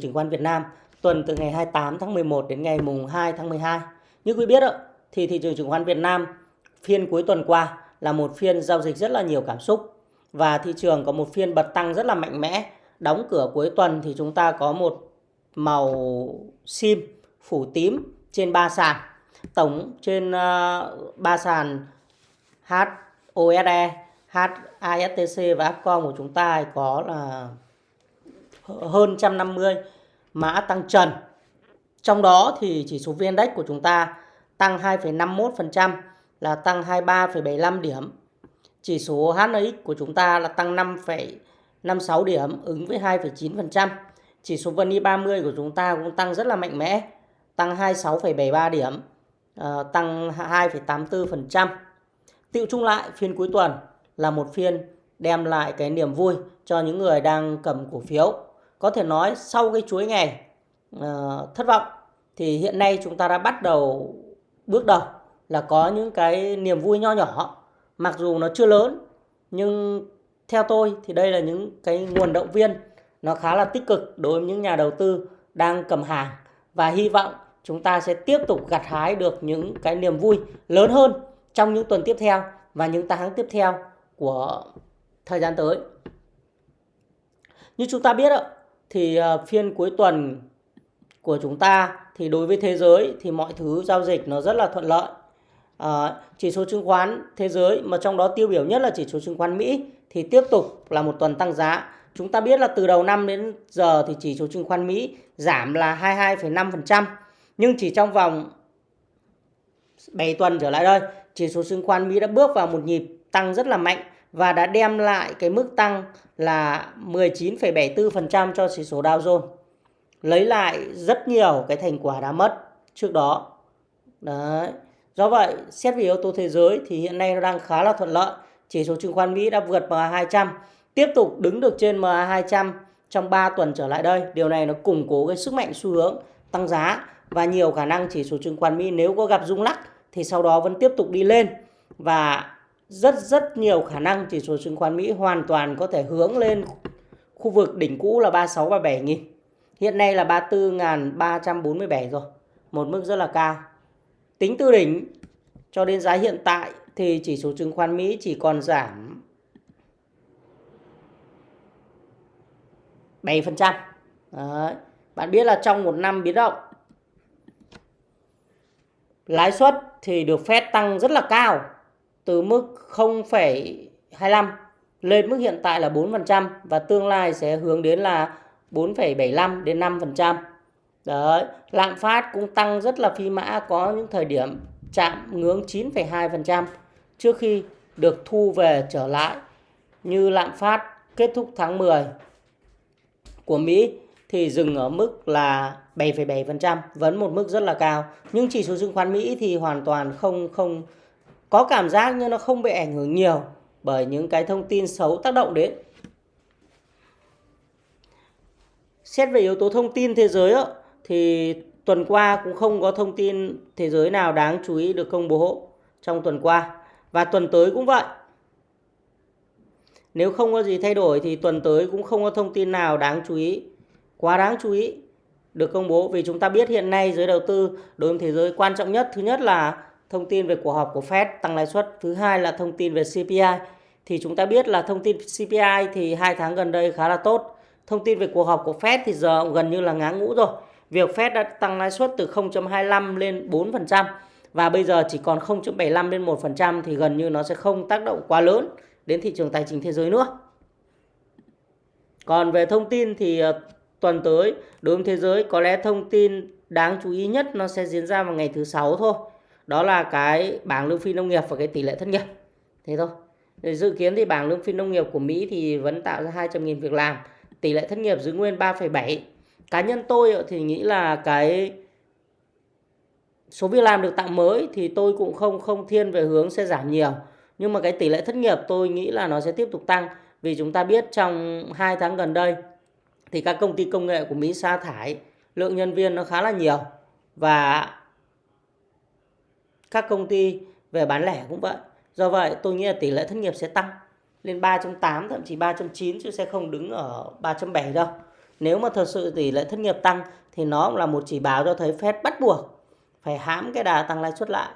chứng khoán Việt Nam tuần từ ngày 28 tháng 11 đến ngày mùng 2 tháng 12. Như quý biết thì thị trường chứng khoán Việt Nam phiên cuối tuần qua là một phiên giao dịch rất là nhiều cảm xúc và thị trường có một phiên bật tăng rất là mạnh mẽ. Đóng cửa cuối tuần thì chúng ta có một màu sim phủ tím trên ba sàn. Tổng trên uh, ba sàn HOSE, HASTC và Upcom của chúng ta có là hơn 150 mã tăng trần. Trong đó thì chỉ số VN Index của chúng ta tăng 2,51% là tăng 23,75 điểm. Chỉ số HNX của chúng ta là tăng 5,56 điểm ứng với 2,9%. Chỉ số VN 30 của chúng ta cũng tăng rất là mạnh mẽ, tăng 26,73 điểm, ờ, tăng 2,84%. Tiệu chung lại phiên cuối tuần là một phiên đem lại cái niềm vui cho những người đang cầm cổ phiếu. Có thể nói sau cái chuỗi ngày uh, thất vọng thì hiện nay chúng ta đã bắt đầu bước đầu là có những cái niềm vui nho nhỏ mặc dù nó chưa lớn nhưng theo tôi thì đây là những cái nguồn động viên nó khá là tích cực đối với những nhà đầu tư đang cầm hàng và hy vọng chúng ta sẽ tiếp tục gặt hái được những cái niềm vui lớn hơn trong những tuần tiếp theo và những tháng tiếp theo của thời gian tới. Như chúng ta biết thì ờ, phiên cuối tuần của chúng ta thì đối với thế giới thì mọi thứ giao dịch nó rất là thuận lợi. À, chỉ số chứng khoán thế giới mà trong đó tiêu biểu nhất là chỉ số chứng khoán Mỹ thì tiếp tục là một tuần tăng giá. Chúng ta biết là từ đầu năm đến giờ thì chỉ số chứng khoán Mỹ giảm là 22,5%. Nhưng chỉ trong vòng 7 tuần trở lại đây, chỉ số chứng khoán Mỹ đã bước vào một nhịp tăng rất là mạnh và đã đem lại cái mức tăng là 19,74% cho chỉ số Dow Jones. Lấy lại rất nhiều cái thành quả đã mất trước đó. Đấy. Do vậy, xét về yếu tố thế giới thì hiện nay nó đang khá là thuận lợi. Chỉ số chứng khoán Mỹ đã vượt MA200, tiếp tục đứng được trên MA200 trong 3 tuần trở lại đây. Điều này nó củng cố cái sức mạnh xu hướng tăng giá và nhiều khả năng chỉ số chứng khoán Mỹ nếu có gặp rung lắc thì sau đó vẫn tiếp tục đi lên và rất rất nhiều khả năng chỉ số chứng khoán Mỹ hoàn toàn có thể hướng lên khu vực đỉnh cũ là 36 37 nghìn. Hiện nay là 34.347 rồi, một mức rất là cao. Tính từ đỉnh cho đến giá hiện tại thì chỉ số chứng khoán Mỹ chỉ còn giảm 7%. Đấy. Bạn biết là trong một năm biến động lãi suất thì được phép tăng rất là cao từ mức 0,25 lên mức hiện tại là 4% và tương lai sẽ hướng đến là 4,75 đến 5%. Đấy, lạm phát cũng tăng rất là phi mã có những thời điểm chạm ngưỡng 9,2% trước khi được thu về trở lại như lạm phát kết thúc tháng 10 của Mỹ thì dừng ở mức là 7,7%, vẫn một mức rất là cao. Nhưng chỉ số chứng khoán Mỹ thì hoàn toàn không không có cảm giác như nó không bị ảnh hưởng nhiều bởi những cái thông tin xấu tác động đến. Xét về yếu tố thông tin thế giới đó, thì tuần qua cũng không có thông tin thế giới nào đáng chú ý được công bố trong tuần qua và tuần tới cũng vậy. Nếu không có gì thay đổi thì tuần tới cũng không có thông tin nào đáng chú ý, quá đáng chú ý được công bố vì chúng ta biết hiện nay giới đầu tư đối với thế giới quan trọng nhất thứ nhất là thông tin về cuộc họp của Fed tăng lãi suất, thứ hai là thông tin về CPI. Thì chúng ta biết là thông tin CPI thì hai tháng gần đây khá là tốt. Thông tin về cuộc họp của Fed thì giờ gần như là ngã ngũ rồi. Việc Fed đã tăng lãi suất từ 0.25 lên 4% và bây giờ chỉ còn 0.75 lên 1% thì gần như nó sẽ không tác động quá lớn đến thị trường tài chính thế giới nữa. Còn về thông tin thì ờ, tuần tới đối với thế giới có lẽ thông tin đáng chú ý nhất nó sẽ diễn ra vào ngày thứ sáu thôi đó là cái bảng lương phi nông nghiệp và cái tỷ lệ thất nghiệp. Thế thôi. Để dự kiến thì bảng lương phi nông nghiệp của Mỹ thì vẫn tạo ra 200.000 việc làm. Tỷ lệ thất nghiệp giữ nguyên 3,7 cá nhân tôi thì nghĩ là cái số việc làm được tạo mới thì tôi cũng không không thiên về hướng sẽ giảm nhiều. Nhưng mà cái tỷ lệ thất nghiệp tôi nghĩ là nó sẽ tiếp tục tăng. Vì chúng ta biết trong 2 tháng gần đây thì các công ty công nghệ của Mỹ sa thải lượng nhân viên nó khá là nhiều. Và các công ty về bán lẻ cũng vậy. Do vậy tôi nghĩ là tỷ lệ thất nghiệp sẽ tăng lên 3.8 thậm chí 3.9 chứ sẽ không đứng ở 3.7 đâu. nếu mà thật sự tỷ lệ thất nghiệp tăng thì nó cũng là một chỉ báo cho thấy Fed bắt buộc phải hãm cái đà tăng lãi suất lại.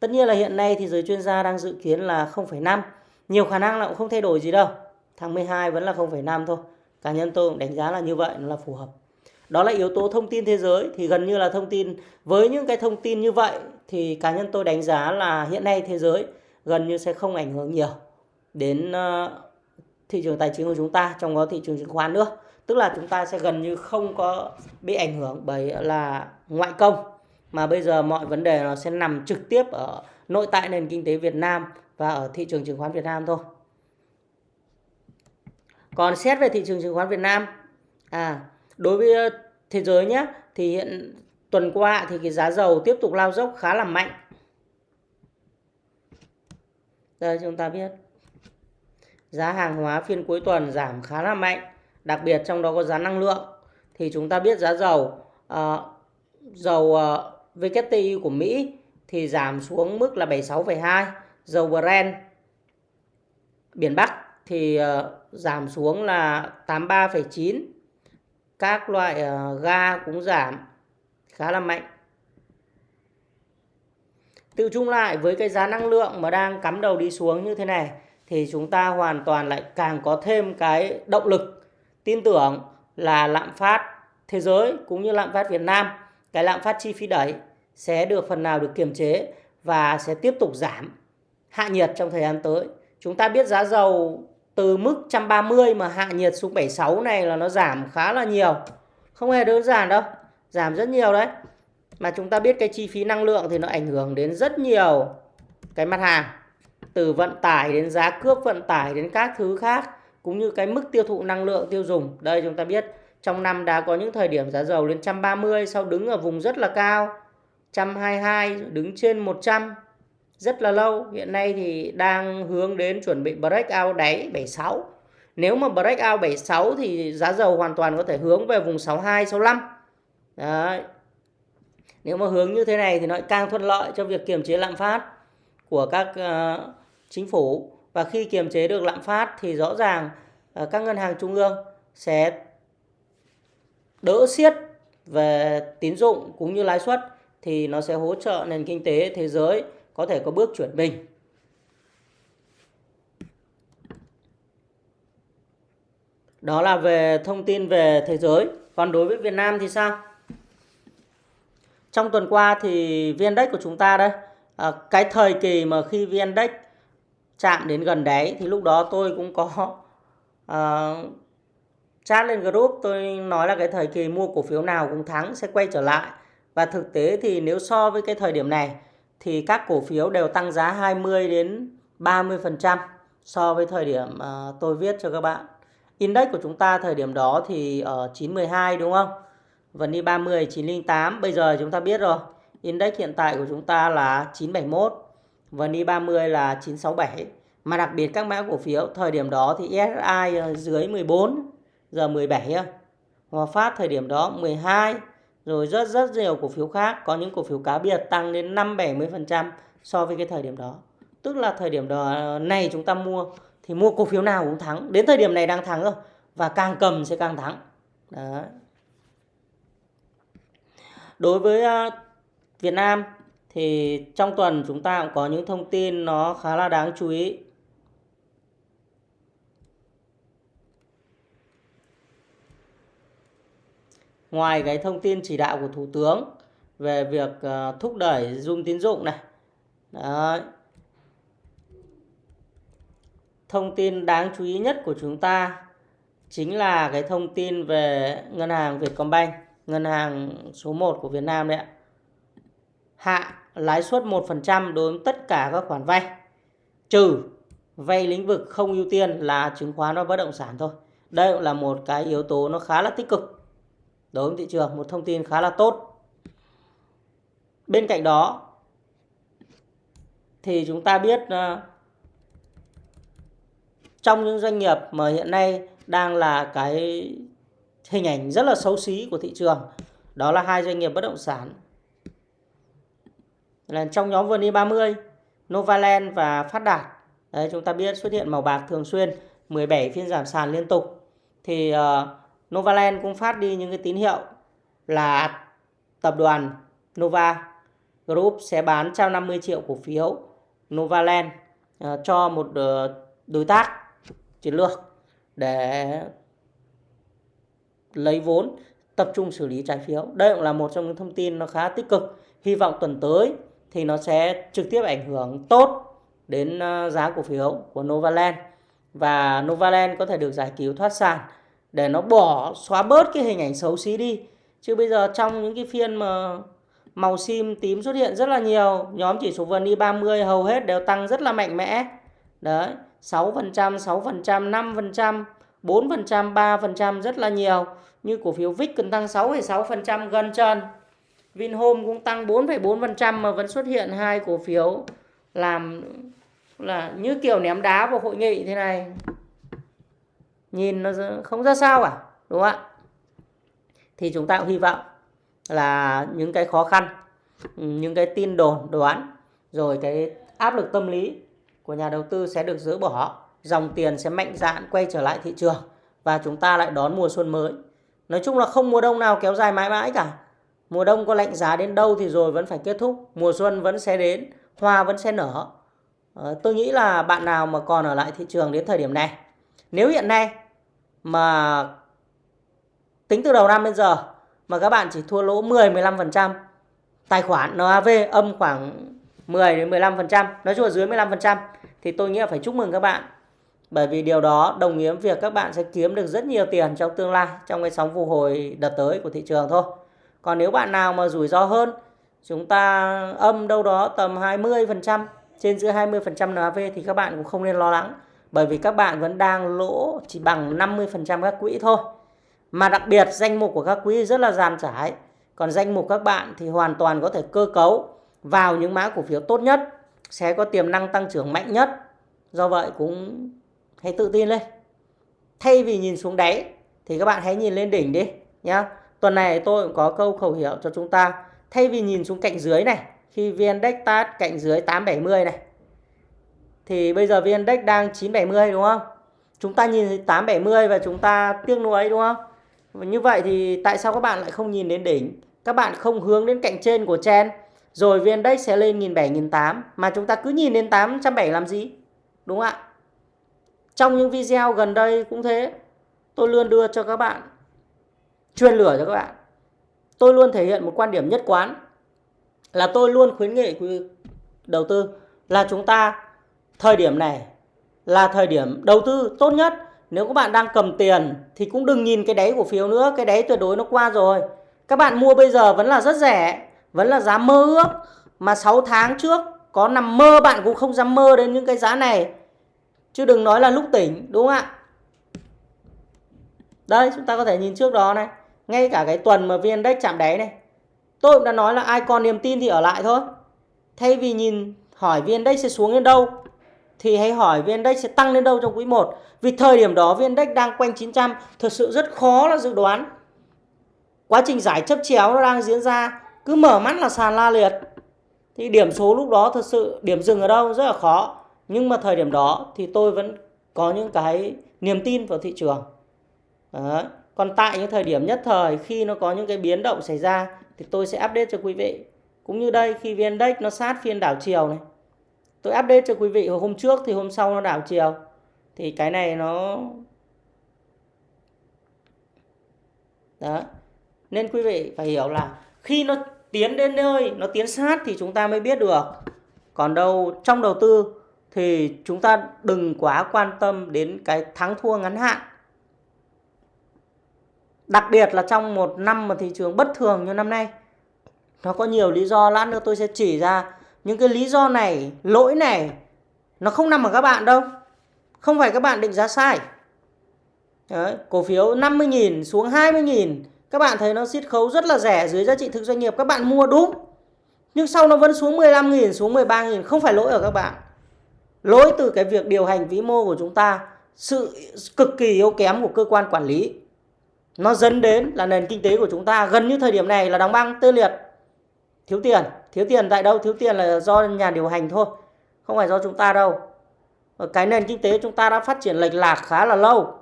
Tất nhiên là hiện nay thì giới chuyên gia đang dự kiến là 0,5. Nhiều khả năng là cũng không thay đổi gì đâu. Tháng 12 vẫn là 0,5 thôi. Cá nhân tôi cũng đánh giá là như vậy, nó là phù hợp. Đó là yếu tố thông tin thế giới thì gần như là thông tin với những cái thông tin như vậy thì cá nhân tôi đánh giá là hiện nay thế giới gần như sẽ không ảnh hưởng nhiều đến ờ, thị trường tài chính của chúng ta trong đó thị trường chứng khoán nữa tức là chúng ta sẽ gần như không có bị ảnh hưởng bởi là ngoại công mà bây giờ mọi vấn đề nó sẽ nằm trực tiếp ở nội tại nền kinh tế Việt Nam và ở thị trường chứng khoán Việt Nam thôi. Còn xét về thị trường chứng khoán Việt Nam, à đối với ờ, thế giới nhé, thì hiện tuần qua thì cái giá dầu tiếp tục lao dốc khá là mạnh. Đây chúng ta biết giá hàng hóa phiên cuối tuần giảm khá là mạnh, đặc biệt trong đó có giá năng lượng. Thì chúng ta biết giá dầu uh, dầu ờ, uh, WTI của Mỹ thì giảm xuống mức là 76,2, dầu Brent biển Bắc thì uh, giảm xuống là 83,9. Các loại ờ, ga cũng giảm khá là mạnh. Tự chung lại với cái giá năng lượng mà đang cắm đầu đi xuống như thế này thì chúng ta hoàn toàn lại càng có thêm cái động lực tin tưởng là lạm phát thế giới cũng như lạm phát Việt Nam, cái lạm phát chi phí đẩy sẽ được phần nào được kiềm chế và sẽ tiếp tục giảm hạ nhiệt trong thời gian tới. Chúng ta biết giá dầu từ mức 130 mà hạ nhiệt xuống 76 này là nó giảm khá là nhiều. Không hề đơn giản đâu, giảm rất nhiều đấy. Mà chúng ta biết cái chi phí năng lượng thì nó ảnh hưởng đến rất nhiều cái mặt hàng. Từ vận tải đến giá cước vận tải đến các thứ khác cũng như cái mức tiêu thụ năng lượng tiêu dùng. Đây chúng ta biết trong năm đã có những thời điểm giá dầu lên 130 sau đứng ở vùng rất là cao 122 đứng trên 100 rất là lâu. Hiện nay thì đang hướng đến chuẩn bị break out đáy 76 nếu mà break out 76 thì giá dầu hoàn toàn có thể hướng về vùng 62 65 Đấy. nếu mà hướng như thế này thì nó càng thuận lợi cho việc kiềm chế lạm phát của các uh, chính phủ. Và khi kiềm chế được lạm phát thì rõ ràng uh, các ngân hàng trung ương sẽ đỡ siết về tín dụng cũng như lãi suất thì nó sẽ hỗ trợ nền kinh tế thế giới có thể có bước chuyển mình. Đó là về thông tin về thế giới. Còn đối với Việt Nam thì sao? Trong tuần qua thì viên Index của chúng ta đây, à, cái thời kỳ mà khi viên Index chạm đến gần đáy thì lúc đó tôi cũng có à, chat lên group tôi nói là cái thời kỳ mua cổ phiếu nào cũng thắng sẽ quay trở lại và thực tế thì nếu so với cái thời điểm này thì các cổ phiếu đều tăng giá 20 đến 30% so với thời điểm ờ, tôi viết cho các bạn. Index của chúng ta thời điểm đó thì ở 912 đúng không? Vân đi 30 908, bây giờ chúng ta biết rồi. Index hiện tại của chúng ta là 971, Vân đi 30 là 967. Mà đặc biệt các mã cổ phiếu thời điểm đó thì SSI dưới 14 giờ 17. Hòa Phát thời điểm đó 12 rồi rất rất nhiều cổ phiếu khác, có những cổ phiếu cá biệt tăng đến 5 70% so với cái thời điểm đó. Tức là thời điểm đó ờ, này chúng ta mua thì mua cổ phiếu nào cũng thắng. Đến thời điểm này đang thắng rồi, và càng cầm sẽ càng thắng. Đó. Đối với ờ, Việt Nam thì trong tuần chúng ta cũng có những thông tin nó khá là đáng chú ý. Ngoài cái thông tin chỉ đạo của thủ tướng về việc uh, thúc đẩy dung tín dụng này Đấy. thông tin đáng chú ý nhất của chúng ta chính là cái thông tin về ngân hàng Vietcombank ngân hàng số 1 của Việt Nam đấy ạ. Hạ lãi suất 1% đối với tất cả các khoản vay trừ vay lĩnh vực không ưu tiên là chứng khoán và bất động sản thôi. Đây cũng là một cái yếu tố nó khá là tích cực đối với thị trường một thông tin khá là tốt. Bên cạnh đó thì chúng ta biết uh, trong những doanh nghiệp mà hiện nay đang là cái hình ảnh rất là xấu xí của thị trường đó là hai doanh nghiệp bất động sản. Là trong nhóm VN 30 Novaland và Phát Đạt. Đấy, chúng ta biết xuất hiện màu bạc thường xuyên 17 phiên giảm sàn liên tục. Thì uh, Novaland cũng phát đi những cái tín hiệu là tập đoàn Nova Group sẽ bán 150 triệu cổ phiếu Novaland ờ, cho một ờ, đối tác chiến lược để lấy vốn, tập trung xử lý trái phiếu. Đây cũng là một trong những thông tin nó khá tích cực. Hy vọng tuần tới thì nó sẽ trực tiếp ảnh hưởng tốt đến ờ, giá cổ phiếu của Novaland và Novaland có thể được giải cứu thoát sản để nó bỏ xóa bớt cái hình ảnh xấu xí đi. Chứ bây giờ trong những cái phiên mà màu sim tím xuất hiện rất là nhiều, nhóm chỉ số VN 30 hầu hết đều tăng rất là mạnh mẽ. Đấy, 6%, 6%, 5%, 4%, 3% rất là nhiều. Như cổ phiếu VIX cần tăng 6,6% gần chân. Vinhome cũng tăng 4,4% mà vẫn xuất hiện hai cổ phiếu làm là như kiểu ném đá vào hội nghị thế này. Nhìn nó không ra sao cả, đúng không ạ? Thì chúng ta cũng hy vọng là những cái khó khăn, những cái tin đồn đoán rồi cái áp lực tâm lý của nhà đầu tư sẽ được dỡ bỏ, dòng tiền sẽ mạnh dạn quay trở lại thị trường và chúng ta lại đón mùa xuân mới. Nói chung là không mùa đông nào kéo dài mãi mãi cả. Mùa đông có lạnh giá đến đâu thì rồi vẫn phải kết thúc. Mùa xuân vẫn sẽ đến, hoa vẫn sẽ nở. Ờ, tôi nghĩ là bạn nào mà còn ở lại thị trường đến thời điểm này. Nếu hiện nay mà tính từ đầu năm đến giờ mà các bạn chỉ thua lỗ 10-15%, tài khoản NAV âm khoảng 10 đến 15%, nói chung là dưới 15% thì tôi nghĩ là phải chúc mừng các bạn bởi vì điều đó đồng nghĩa việc các bạn sẽ kiếm được rất nhiều tiền trong tương lai trong cái sóng phục hồi đợt tới của thị trường thôi. Còn nếu bạn nào mà rủi ro hơn, chúng ta âm đâu đó tầm 20%, trên dưới 20% NAV thì các bạn cũng không nên lo lắng. Bởi vì các bạn vẫn đang lỗ chỉ bằng 50% các quỹ thôi. Mà đặc biệt danh mục của các quỹ rất là dàn trải. Còn danh mục các bạn thì hoàn toàn có thể cơ cấu vào những mã cổ phiếu tốt nhất, sẽ có tiềm năng tăng trưởng mạnh nhất. Do vậy cũng hãy tự tin lên thay vì nhìn xuống đáy thì các bạn hãy nhìn lên đỉnh đi nhá tuần này tôi cũng có câu khẩu hiệu cho chúng ta thay vì nhìn xuống cạnh dưới này khi vn index tát cạnh dưới 870 này thì bây giờ vn index đang 970 đúng không? Chúng ta nhìn 870 và chúng ta tiếc nuối đúng không? Như vậy thì tại sao các bạn lại không nhìn đến đỉnh? Các bạn không hướng đến cạnh trên của chen. Rồi vn index sẽ lên 1700 1800 mà chúng ta cứ nhìn đến 870 làm gì? Đúng không ạ? Trong những video gần đây cũng thế. Tôi luôn đưa cho các bạn, truyền lửa cho các bạn. Tôi luôn thể hiện một quan điểm nhất quán. Là tôi luôn khuyến nghị quý đầu tư là chúng ta thời điểm này là thời điểm đầu tư tốt nhất. Nếu các bạn đang cầm tiền thì cũng đừng nhìn cái đáy cổ phiếu nữa, cái đáy tuyệt đối nó qua rồi. Các bạn mua bây giờ vẫn là rất rẻ, vẫn là giá mơ ước mà 6 tháng trước có nằm mơ bạn cũng không dám mơ đến những cái giá này Chứ đừng nói là lúc tỉnh đúng không ạ? Đây chúng ta có thể nhìn trước đó này. Ngay cả cái tuần mà VN Index chạm đáy này. Tôi cũng đã nói là ai còn niềm tin thì ở lại thôi. Thay vì nhìn hỏi VN Index sẽ xuống đến đâu thì hãy hỏi VN Index sẽ tăng lên đâu trong quý 1. Vì thời điểm đó, VN Index đang quanh 900 thực sự rất khó là dự đoán. Quá trình giải chấp chéo nó đang diễn ra, cứ mở mắt là sàn la liệt. Thì điểm số lúc đó thật sự, điểm dừng ở đâu rất là khó nhưng mà thời điểm đó thì tôi vẫn có những cái niềm tin vào thị trường Đấy. còn tại những thời điểm nhất thời, khi nó có những cái biến động xảy ra, thì tôi sẽ update cho quý vị cũng như đây, khi vn index nó sát phiên đảo chiều này tôi update cho quý vị hôm trước thì hôm sau nó đảo chiều thì cái này nó đó nên quý vị phải hiểu là khi nó tiến đến nơi nó tiến sát thì chúng ta mới biết được còn đâu trong đầu tư thì chúng ta đừng quá quan tâm đến cái thắng thua ngắn hạn. Đặc biệt là trong một năm mà thị trường bất thường như năm nay. Nó có nhiều lý do, lát nữa tôi sẽ chỉ ra những cái lý do này, lỗi này nó không nằm ở các bạn đâu. Không phải các bạn định giá sai. Đấy, cổ phiếu 50.000 xuống 20.000 các bạn thấy nó siết khấu rất là rẻ dưới giá trị thực doanh nghiệp các bạn mua đúng. Nhưng sau nó vẫn xuống 15.000 xuống 13.000 không phải lỗi ở các bạn lỗi từ cái việc điều hành vĩ mô của chúng ta sự cực kỳ yếu kém của cơ quan quản lý nó dẫn đến là nền kinh tế của chúng ta gần như thời điểm này là đóng băng tê liệt thiếu tiền thiếu tiền tại đâu? Thiếu tiền là do nhà điều hành thôi, không phải do chúng ta đâu. Cái nền kinh tế chúng ta đã phát triển lệch lạc khá là lâu,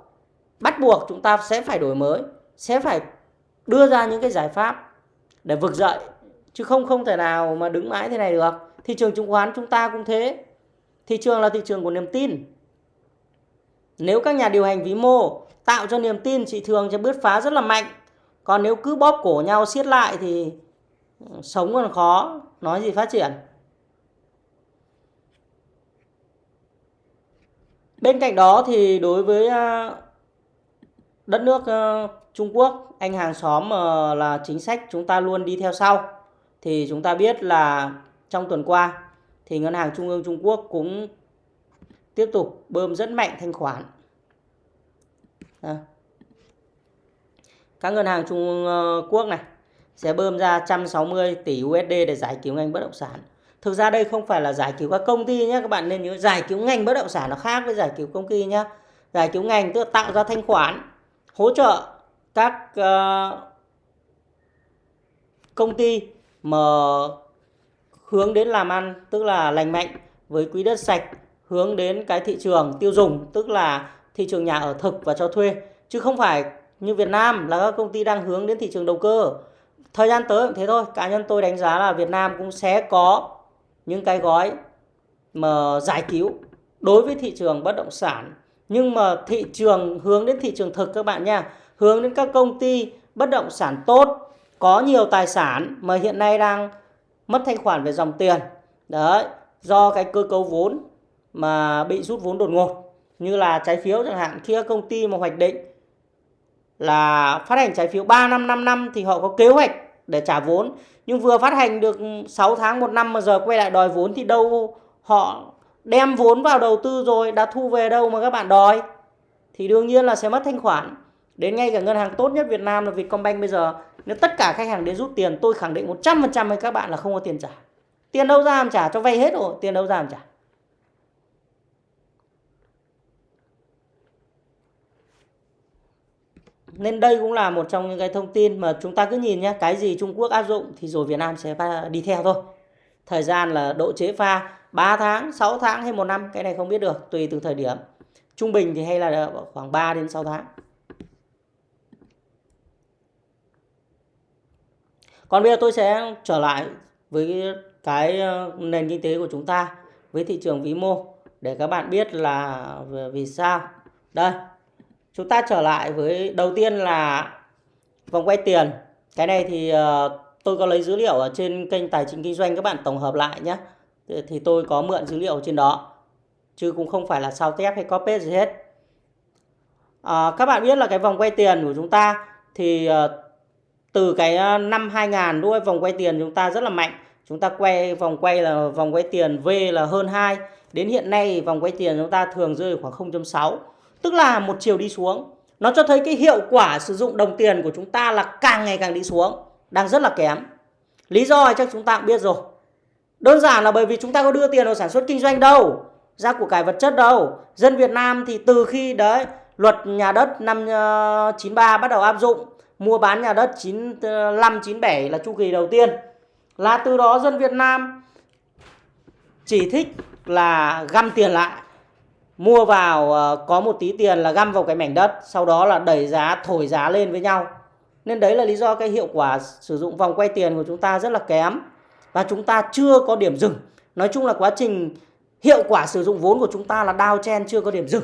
bắt buộc chúng ta sẽ phải đổi mới, sẽ phải đưa ra những cái giải pháp để vực dậy. Chứ không không thể nào mà đứng mãi thế này được. Thị trường chứng khoán chúng ta cũng thế. Thị trường là thị trường của niềm tin. Nếu các nhà điều hành vĩ mô tạo cho niềm tin, thị trường sẽ bứt phá rất là mạnh. Còn nếu cứ bóp cổ nhau, siết lại thì sống còn khó, nói gì phát triển. Bên cạnh đó thì đối với à, đất nước à, Trung Quốc, anh hàng xóm ờ, là chính sách chúng ta luôn đi theo sau. Thì chúng ta biết là trong tuần qua thì ngân hàng trung ương Trung Quốc cũng tiếp tục bơm rất mạnh thanh khoản. À. các ngân hàng Trung ờ, Quốc này sẽ bơm ra 160 tỷ USD để giải cứu ngành bất động sản. Thực ra đây không phải là giải cứu các công ty nhé các bạn nên nhớ giải cứu ngành bất động sản nó khác với giải cứu công ty nhé. Giải cứu ngành tức là tạo ra thanh khoản hỗ trợ các uh, công ty mà hướng đến làm ăn tức là lành mạnh với quỹ đất sạch hướng đến cái thị trường tiêu dùng tức là thị trường nhà ở thực và cho thuê. Chứ không phải như Việt Nam là các công ty đang hướng đến thị trường đầu cơ thời gian tới cũng thế thôi. Cá nhân tôi đánh giá là Việt Nam cũng sẽ có những cái gói mà giải cứu đối với thị trường bất động sản. Nhưng mà thị trường, hướng đến thị trường thực các bạn nha, hướng đến các công ty bất động sản tốt, có nhiều tài sản mà hiện nay đang mất thanh khoản về dòng tiền. Đấy, do cái cơ cấu vốn mà bị rút vốn đột ngột, như là trái phiếu chẳng hạn, khi các công ty mà hoạch định là phát hành trái phiếu 3 năm 5 năm thì họ có kế hoạch để trả vốn. Nhưng vừa phát hành được 6 tháng, một năm mà giờ quay lại đòi vốn thì đâu họ đem vốn vào đầu tư rồi, đã thu về đâu mà các bạn đòi. Thì đương nhiên là sẽ mất thanh khoản. Đến ngay cả ngân hàng tốt nhất Việt Nam là Vietcombank bây giờ. Nếu tất cả khách hàng đến rút tiền, tôi khẳng định 100% với các bạn là không có tiền trả. Tiền đâu ra làm trả, cho vay hết rồi, tiền đâu ra làm trả. Nên đây cũng là một trong những cái thông tin mà chúng ta cứ nhìn nhé cái gì Trung Quốc áp dụng thì rồi Việt Nam sẽ đi theo thôi. Thời gian là độ chế pha 3 tháng 6 tháng hay một năm, cái này không biết được, tùy từ thời điểm. Trung bình thì hay là khoảng 3 đến 6 tháng. Còn bây giờ tôi sẽ trở lại với cái ờ, nền kinh tế của chúng ta, với thị trường vĩ mô, để các bạn biết là vì sao. Đây chúng ta trở lại với đầu tiên là vòng quay tiền. Cái này thì ờ, tôi có lấy dữ liệu ở trên kênh tài chính kinh doanh các bạn tổng hợp lại nhé. Thì tôi có mượn dữ liệu trên đó chứ cũng không phải là sao tép hay copy gì hết. À, các bạn biết là cái vòng quay tiền của chúng ta thì ờ, từ cái năm 2000 đuôi vòng quay tiền chúng ta rất là mạnh. Chúng ta quay vòng quay là vòng quay tiền V là hơn 2 đến hiện nay vòng quay tiền chúng ta thường rơi khoảng 0.6 tức là một chiều đi xuống. Nó cho thấy cái hiệu quả sử dụng đồng tiền của chúng ta là càng ngày càng đi xuống, đang rất là kém. Lý do chắc chúng ta cũng biết rồi. Đơn giản là bởi vì chúng ta có đưa tiền vào sản xuất kinh doanh đâu, ra của cải vật chất đâu. Dân Việt Nam thì từ khi đấy, luật nhà đất năm ờ, 93 bắt đầu áp dụng, mua bán nhà đất 95 97 ờ, là chu kỳ đầu tiên. Là từ đó dân Việt Nam chỉ thích là găm tiền lại mua vào ờ, có một tí tiền là găm vào cái mảnh đất, sau đó là đẩy giá, thổi giá lên với nhau. Nên đấy là lý do cái hiệu quả sử dụng vòng quay tiền của chúng ta rất là kém. Và chúng ta chưa có điểm dừng. Nói chung là quá trình hiệu quả sử dụng vốn của chúng ta là đao chen, chưa có điểm dừng.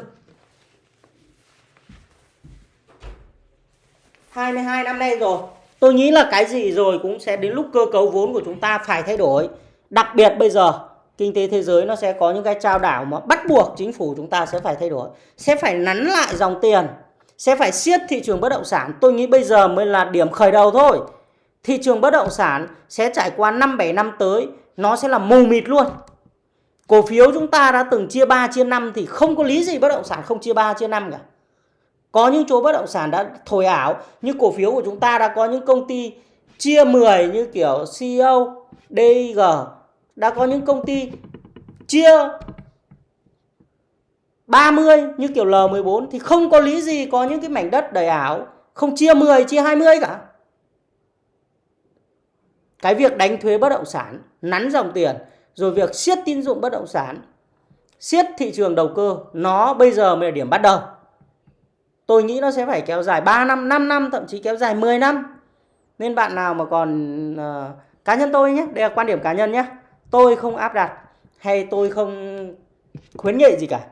22 năm nay rồi. Tôi nghĩ là cái gì rồi cũng sẽ đến lúc cơ cấu vốn của chúng ta phải thay đổi. Đặc biệt bây giờ kinh tế thế giới nó sẽ có những cái trao đảo mà bắt buộc chính phủ chúng ta sẽ phải thay đổi sẽ phải nắn lại dòng tiền sẽ phải siết thị trường bất động sản. Tôi nghĩ bây giờ mới là điểm khởi đầu thôi. Thị trường bất động sản sẽ trải qua 5-7 năm tới nó sẽ là mù mịt luôn. Cổ phiếu chúng ta đã từng chia 3 chia 5 thì không có lý gì bất động sản không chia 3 chia 5 cả. Có những chỗ bất động sản đã thổi ảo như cổ phiếu của chúng ta đã có những công ty chia 10 như kiểu CEO, DIG đã có những công ty chia 30 như kiểu L14 thì không có lý gì có những cái mảnh đất đầy ảo không chia 10 chia 20 cả. Cái việc đánh thuế bất động sản, nắn dòng tiền rồi việc siết tín dụng bất động sản, siết thị trường đầu cơ nó bây giờ mới là điểm bắt đầu. Tôi nghĩ nó sẽ phải kéo dài 3 năm, 5 năm, thậm chí kéo dài 10 năm. Nên bạn nào mà còn uh, cá nhân tôi nhé, đây là quan điểm cá nhân nhé. Tôi không áp đặt hay tôi không khuyến nghị gì cả.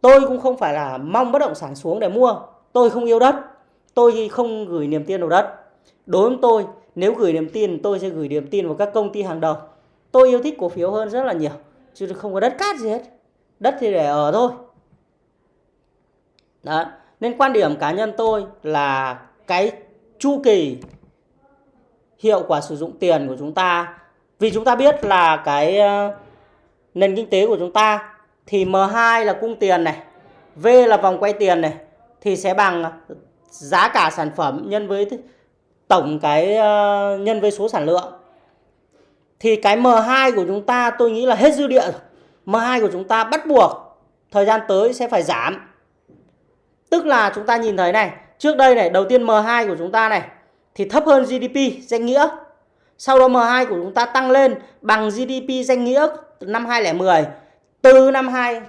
Tôi cũng không phải là mong bất động sản xuống để mua. Tôi không yêu đất. Tôi không gửi niềm tin vào đất. Đối với tôi, nếu gửi niềm tin, tôi sẽ gửi niềm tin vào các công ty hàng đầu. Tôi yêu thích cổ phiếu hơn rất là nhiều. Chứ không có đất cát gì hết. Đất thì để ở thôi. Đó. Nên quan điểm cá nhân tôi là cái chu kỳ hiệu quả sử dụng tiền của chúng ta vì chúng ta biết là cái ờ, nền kinh tế của chúng ta thì M2 là cung tiền này, V là vòng quay tiền này thì sẽ bằng giá cả sản phẩm nhân với tổng cái ờ, nhân với số sản lượng. Thì cái M2 của chúng ta tôi nghĩ là hết dư địa rồi. M2 của chúng ta bắt buộc thời gian tới sẽ phải giảm. Tức là chúng ta nhìn thấy này, trước đây này, đầu tiên M2 của chúng ta này thì thấp hơn GDP danh nghĩa. Sau đó M2 của chúng ta tăng lên bằng GDP danh nghĩa năm 2010 từ năm 2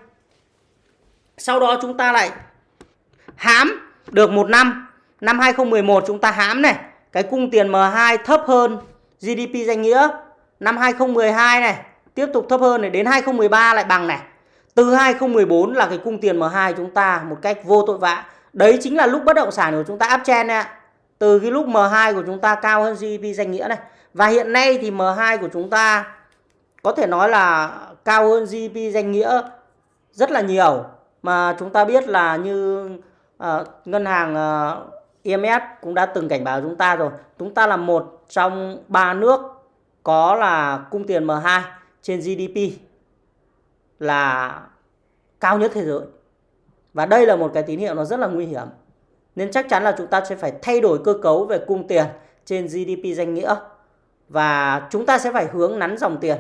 sau đó chúng ta lại hám được một năm. Năm 2011 chúng ta hám này, cái cung tiền M2 thấp hơn GDP danh nghĩa. Năm 2012 này, tiếp tục thấp hơn này, đến 2013 lại bằng này. Từ 2014 là cái cung tiền M2 chúng ta một cách vô tội vạ. Đấy chính là lúc bất động sản của chúng ta áp chen này từ cái lúc M2 của chúng ta cao hơn GDP danh nghĩa này và hiện nay thì M2 của chúng ta có thể nói là cao hơn GDP danh nghĩa rất là nhiều. Mà chúng ta biết là như uh, ngân hàng ờ, uh, IMF cũng đã từng cảnh báo chúng ta rồi. Chúng ta là một trong ba nước có là cung tiền M2 trên GDP là cao nhất thế giới. Và đây là một cái tín hiệu nó rất là nguy hiểm. Nên chắc chắn là chúng ta sẽ phải thay đổi cơ cấu về cung tiền trên GDP danh nghĩa và chúng ta sẽ phải hướng nắn dòng tiền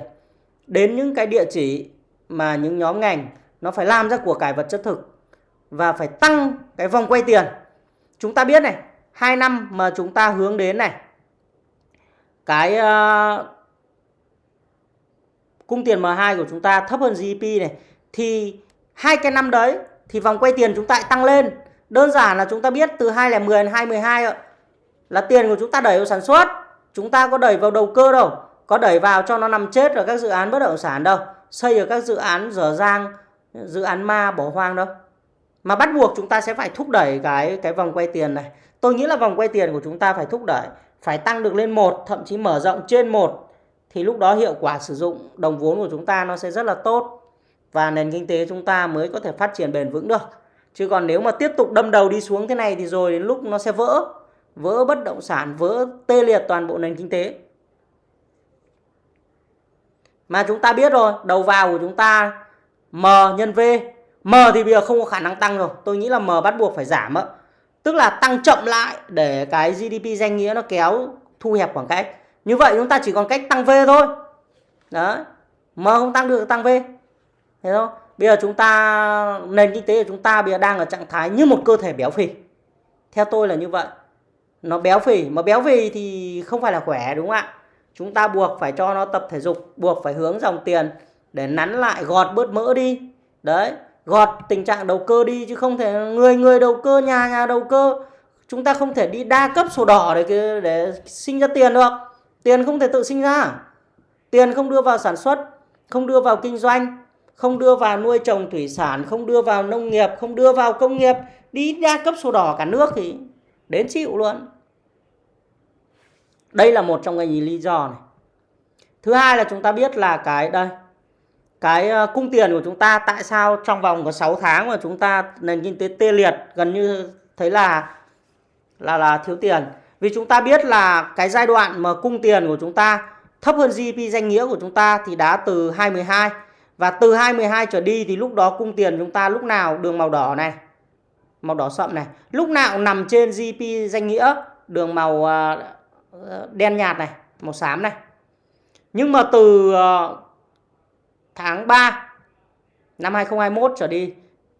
đến những cái địa chỉ mà những nhóm ngành nó phải làm ra của cải vật chất thực và phải tăng cái vòng quay tiền. Chúng ta biết này, 2 năm mà chúng ta hướng đến này cái uh, cung tiền M2 của chúng ta thấp hơn GDP này thì hai cái năm đấy thì vòng quay tiền chúng ta tăng lên. Đơn giản là chúng ta biết từ 2010 đến 2012 là tiền của chúng ta đẩy vào sản xuất, chúng ta có đẩy vào đầu cơ đâu, có đẩy vào cho nó nằm chết ở các dự án bất động sản đâu, xây ở các dự án dở dang, dự án ma bỏ hoang đâu. Mà bắt buộc chúng ta sẽ phải thúc đẩy cái cái vòng quay tiền này. Tôi nghĩ là vòng quay tiền của chúng ta phải thúc đẩy, phải tăng được lên một, thậm chí mở rộng trên một, thì lúc đó hiệu quả sử dụng đồng vốn của chúng ta nó sẽ rất là tốt và nền kinh tế chúng ta mới có thể phát triển bền vững được. Chứ còn nếu mà tiếp tục đâm đầu đi xuống thế này thì rồi đến lúc nó sẽ vỡ vỡ bất động sản vỡ tê liệt toàn bộ nền kinh tế mà chúng ta biết rồi, đầu vào của chúng ta M nhân V. M thì bây giờ không có khả năng tăng rồi. Tôi nghĩ là M bắt buộc phải giảm ạ. Tức là tăng chậm lại để cái GDP danh nghĩa nó kéo thu hẹp khoảng cách. Như vậy chúng ta chỉ còn cách tăng V thôi. Đấy. M không tăng được tăng V. Thế không? Bây giờ chúng ta nền kinh tế của chúng ta bây giờ đang ở trạng thái như một cơ thể béo phì. Theo tôi là như vậy. Nó béo phì, mà béo phì thì không phải là khỏe đúng không ạ? chúng ta buộc phải cho nó tập thể dục buộc phải hướng dòng tiền để nắn lại gọt bớt mỡ đi. Đấy gọt tình trạng đầu cơ đi chứ không thể người người đầu cơ nhà nhà đầu cơ. Chúng ta không thể đi đa cấp sổ đỏ để để sinh ra tiền được. Tiền không thể tự sinh ra. Tiền không đưa vào sản xuất không đưa vào kinh doanh không đưa vào nuôi trồng thủy sản không đưa vào nông nghiệp không đưa vào công nghiệp. Đi đa cấp sổ đỏ cả nước thì đến chịu luôn đây là một trong cái lý do này. Thứ hai là chúng ta biết là cái đây cái ờ, cung tiền của chúng ta tại sao trong vòng có 6 tháng mà chúng ta nền kinh tế tê liệt gần như thấy là là là thiếu tiền. Vì chúng ta biết là cái giai đoạn mà cung tiền của chúng ta thấp hơn GDP danh nghĩa của chúng ta thì đã từ 2012 và từ 2012 trở đi thì lúc đó cung tiền chúng ta lúc nào đường màu đỏ này, màu đỏ sậm này, lúc nào nằm trên GDP danh nghĩa đường màu à, đen nhạt này, màu xám này. Nhưng mà từ à, tháng 3 năm 2021 trở đi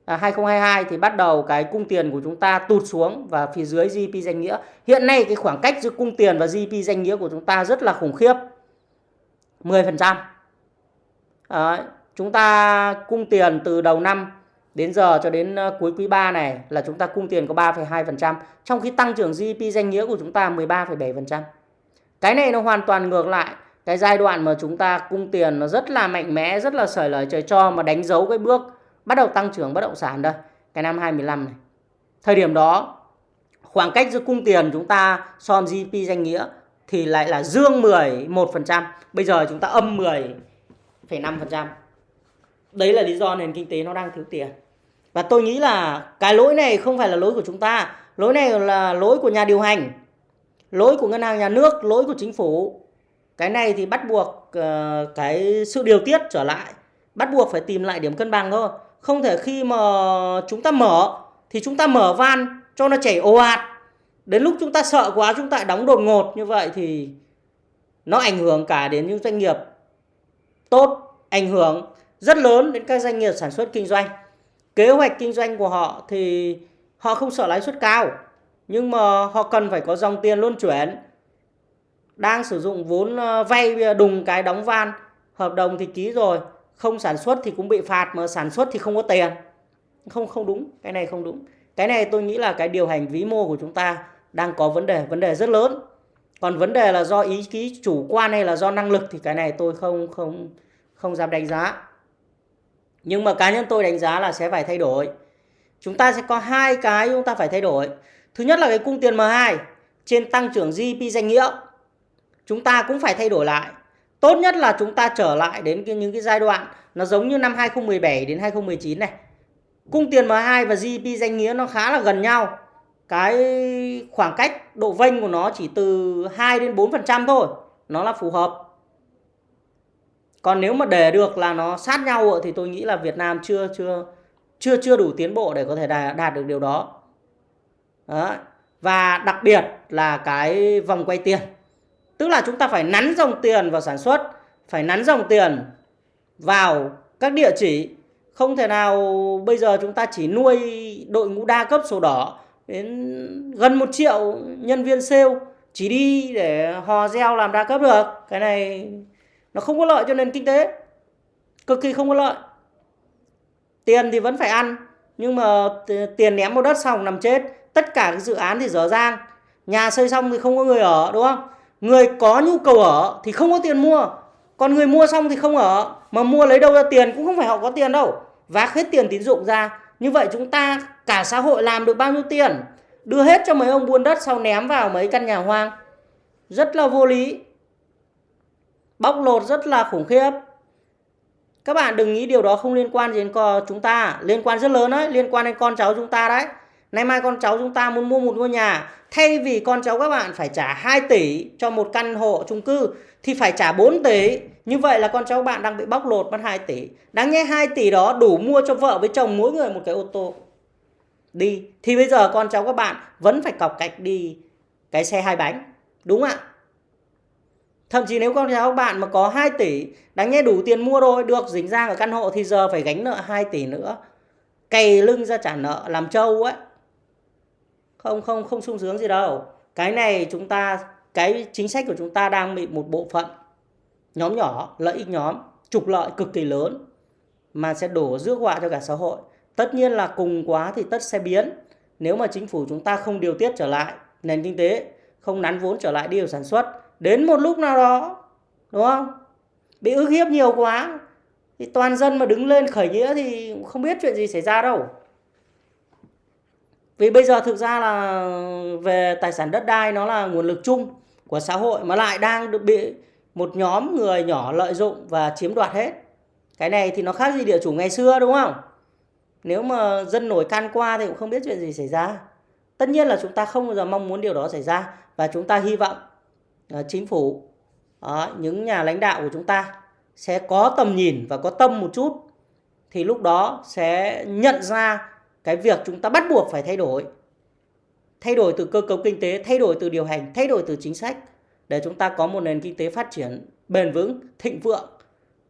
à, 2022 thì bắt đầu cái cung tiền của chúng ta tụt xuống và phía dưới GDP danh nghĩa. Hiện nay cái khoảng cách giữa cung tiền và GDP danh nghĩa của chúng ta rất là khủng khiếp. 10%. À, chúng ta cung tiền từ đầu năm Đến giờ cho đến ờ, cuối quý 3 này là chúng ta cung tiền có 3,2%, trong khi tăng trưởng GDP danh nghĩa của chúng ta 13,7%. Cái này nó hoàn toàn ngược lại cái giai đoạn mà chúng ta cung tiền nó rất là mạnh mẽ, rất là sởi lời trời cho mà đánh dấu cái bước bắt đầu tăng trưởng bất động sản đây, cái năm 2015 này. Thời điểm đó khoảng cách giữa cung tiền chúng ta so với GDP danh nghĩa thì lại là dương 11%, bây giờ chúng ta âm 10,5%. Đấy là lý do nền kinh tế nó đang thiếu tiền. Và tôi nghĩ là cái lỗi này không phải là lỗi của chúng ta, lỗi này là lỗi của nhà điều hành, lỗi của ngân hàng nhà nước, lỗi của chính phủ. Cái này thì bắt buộc uh, cái sự điều tiết trở lại, bắt buộc phải tìm lại điểm cân bằng thôi. Không thể khi mà chúng ta mở thì chúng ta mở van cho nó chảy ồ ạt. Đến lúc chúng ta sợ quá chúng ta đóng đột ngột như vậy thì nó ảnh hưởng cả đến những doanh nghiệp tốt, ảnh hưởng rất lớn đến các doanh nghiệp sản xuất kinh doanh. Kế hoạch kinh doanh của họ thì họ không sợ lãi suất cao, nhưng mà họ cần phải có dòng tiền luân chuyển. Đang sử dụng vốn ờ, vay đùng cái đóng van, hợp đồng thì ký rồi, không sản xuất thì cũng bị phạt mà sản xuất thì không có tiền. Không không đúng, cái này không đúng. Cái này tôi nghĩ là cái điều hành vĩ mô của chúng ta đang có vấn đề, vấn đề rất lớn. Còn vấn đề là do ý ký chủ quan hay là do năng lực thì cái này tôi không không không dám đánh giá. Nhưng mà cá nhân tôi đánh giá là sẽ phải thay đổi. Chúng ta sẽ có hai cái chúng ta phải thay đổi. Thứ nhất là cái cung tiền M2 trên tăng trưởng GDP danh nghĩa. Chúng ta cũng phải thay đổi lại. Tốt nhất là chúng ta trở lại đến cái, những cái giai đoạn nó giống như năm 2017 đến 2019 này. Cung tiền M2 và GDP danh nghĩa nó khá là gần nhau. Cái khoảng cách độ vênh của nó chỉ từ 2 đến 4% thôi. Nó là phù hợp còn nếu mà để được là nó sát nhau thì tôi nghĩ là Việt Nam chưa chưa chưa chưa đủ tiến bộ để có thể đạt, đạt được điều đó. đó. Và đặc biệt là cái vòng quay tiền. Tức là chúng ta phải nắn dòng tiền vào sản xuất phải nắn dòng tiền vào các địa chỉ. Không thể nào bây giờ chúng ta chỉ nuôi đội ngũ đa cấp sổ đỏ đến gần một triệu nhân viên sale chỉ đi để hò reo làm đa cấp được. Cái này nó không có lợi cho nền kinh tế. Cực kỳ không có lợi. Tiền thì vẫn phải ăn, nhưng mà tiền ném vào đất xong nằm chết. Tất cả các dự án thì dở dang. Nhà xây xong thì không có người ở, đúng không? Người có nhu cầu ở thì không có tiền mua. Còn người mua xong thì không ở. Mà mua lấy đâu ra tiền cũng không phải họ có tiền đâu. Vác hết tiền tín dụng ra. Như vậy chúng ta, cả xã hội làm được bao nhiêu tiền? Đưa hết cho mấy ông buôn đất sau ném vào mấy căn nhà hoang. Rất là vô lý bóc lột rất là khủng khiếp. Các bạn đừng nghĩ điều đó không liên quan gì đến chúng ta. Liên quan rất lớn đấy, liên quan đến con cháu chúng ta đấy. Nay mai con cháu chúng ta muốn mua một ngôi nhà, thay vì con cháu các bạn phải trả 2 tỷ cho một căn hộ chung cư, thì phải trả 4 tỷ. Như vậy là con cháu bạn đang bị bóc lột mất 2 tỷ. Đáng nhẽ 2 tỷ đó đủ mua cho vợ với chồng mỗi người một cái ô tô. Đi. Thì bây giờ con cháu các bạn vẫn phải cọc cạch đi cái xe hai bánh. Đúng ạ? Thậm chí nếu con cháu bạn mà có 2 tỷ đáng nhẽ đủ tiền mua rồi được dính ra ở căn hộ thì giờ phải gánh nợ 2 tỷ nữa. Cày lưng ra trả nợ làm trâu ấy. Không không không sung sướng gì đâu. Cái này chúng ta cái chính sách của chúng ta đang bị một bộ phận nhóm nhỏ, lợi ích nhóm, trục lợi cực kỳ lớn mà sẽ đổ rước họa cho cả xã hội. Tất nhiên là cùng quá thì tất sẽ biến. Nếu mà chính phủ chúng ta không điều tiết trở lại nền kinh tế, không nắn vốn trở lại điều sản xuất đến một lúc nào đó, đúng không? Bị ức hiếp nhiều quá, thì toàn dân mà đứng lên khởi nghĩa thì không biết chuyện gì xảy ra đâu. Vì bây giờ thực ra là về tài sản đất đai nó là nguồn lực chung của xã hội mà lại đang được bị một nhóm người nhỏ lợi dụng và chiếm đoạt hết. Cái này thì nó khác gì địa chủ ngày xưa, đúng không? Nếu mà dân nổi can qua thì cũng không biết chuyện gì xảy ra. Tất nhiên là chúng ta không bao giờ mong muốn điều đó xảy ra và chúng ta hy vọng Ờ, chính phủ đó, những nhà lãnh đạo của chúng ta sẽ có tầm nhìn và có tâm một chút thì lúc đó sẽ nhận ra cái việc chúng ta bắt buộc phải thay đổi thay đổi từ cơ cấu kinh tế thay đổi từ điều hành thay đổi từ chính sách để chúng ta có một nền kinh tế phát triển bền vững thịnh vượng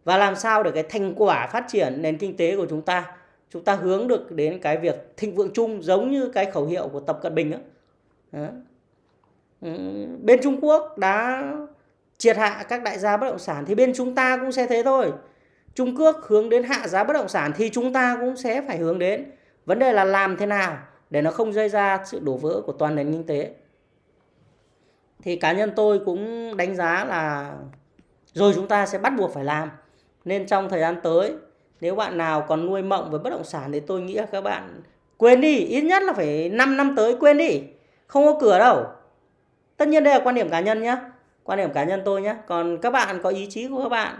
và làm sao để cái thành quả phát triển nền kinh tế của chúng ta chúng ta hướng được đến cái việc thịnh vượng chung giống như cái khẩu hiệu của tập cận bình đó. Đó. Ừ, bên Trung Quốc đã triệt hạ các đại gia bất động sản thì bên chúng ta cũng sẽ thế thôi Trung Quốc hướng đến hạ giá bất động sản thì chúng ta cũng sẽ phải hướng đến. Vấn đề là làm thế nào để nó không gây ra sự đổ vỡ của toàn nền kinh tế. Thì cá nhân tôi cũng đánh giá là rồi chúng ta sẽ bắt buộc phải làm. Nên trong thời gian tới nếu bạn nào còn nuôi mộng với bất động sản thì tôi nghĩ là các bạn quên đi, ít nhất là phải 5 năm tới quên đi. Không có cửa đâu. Tất nhiên đây là quan điểm cá nhân nhé. Quan điểm cá nhân tôi nhé. Còn các bạn có ý chí của các bạn.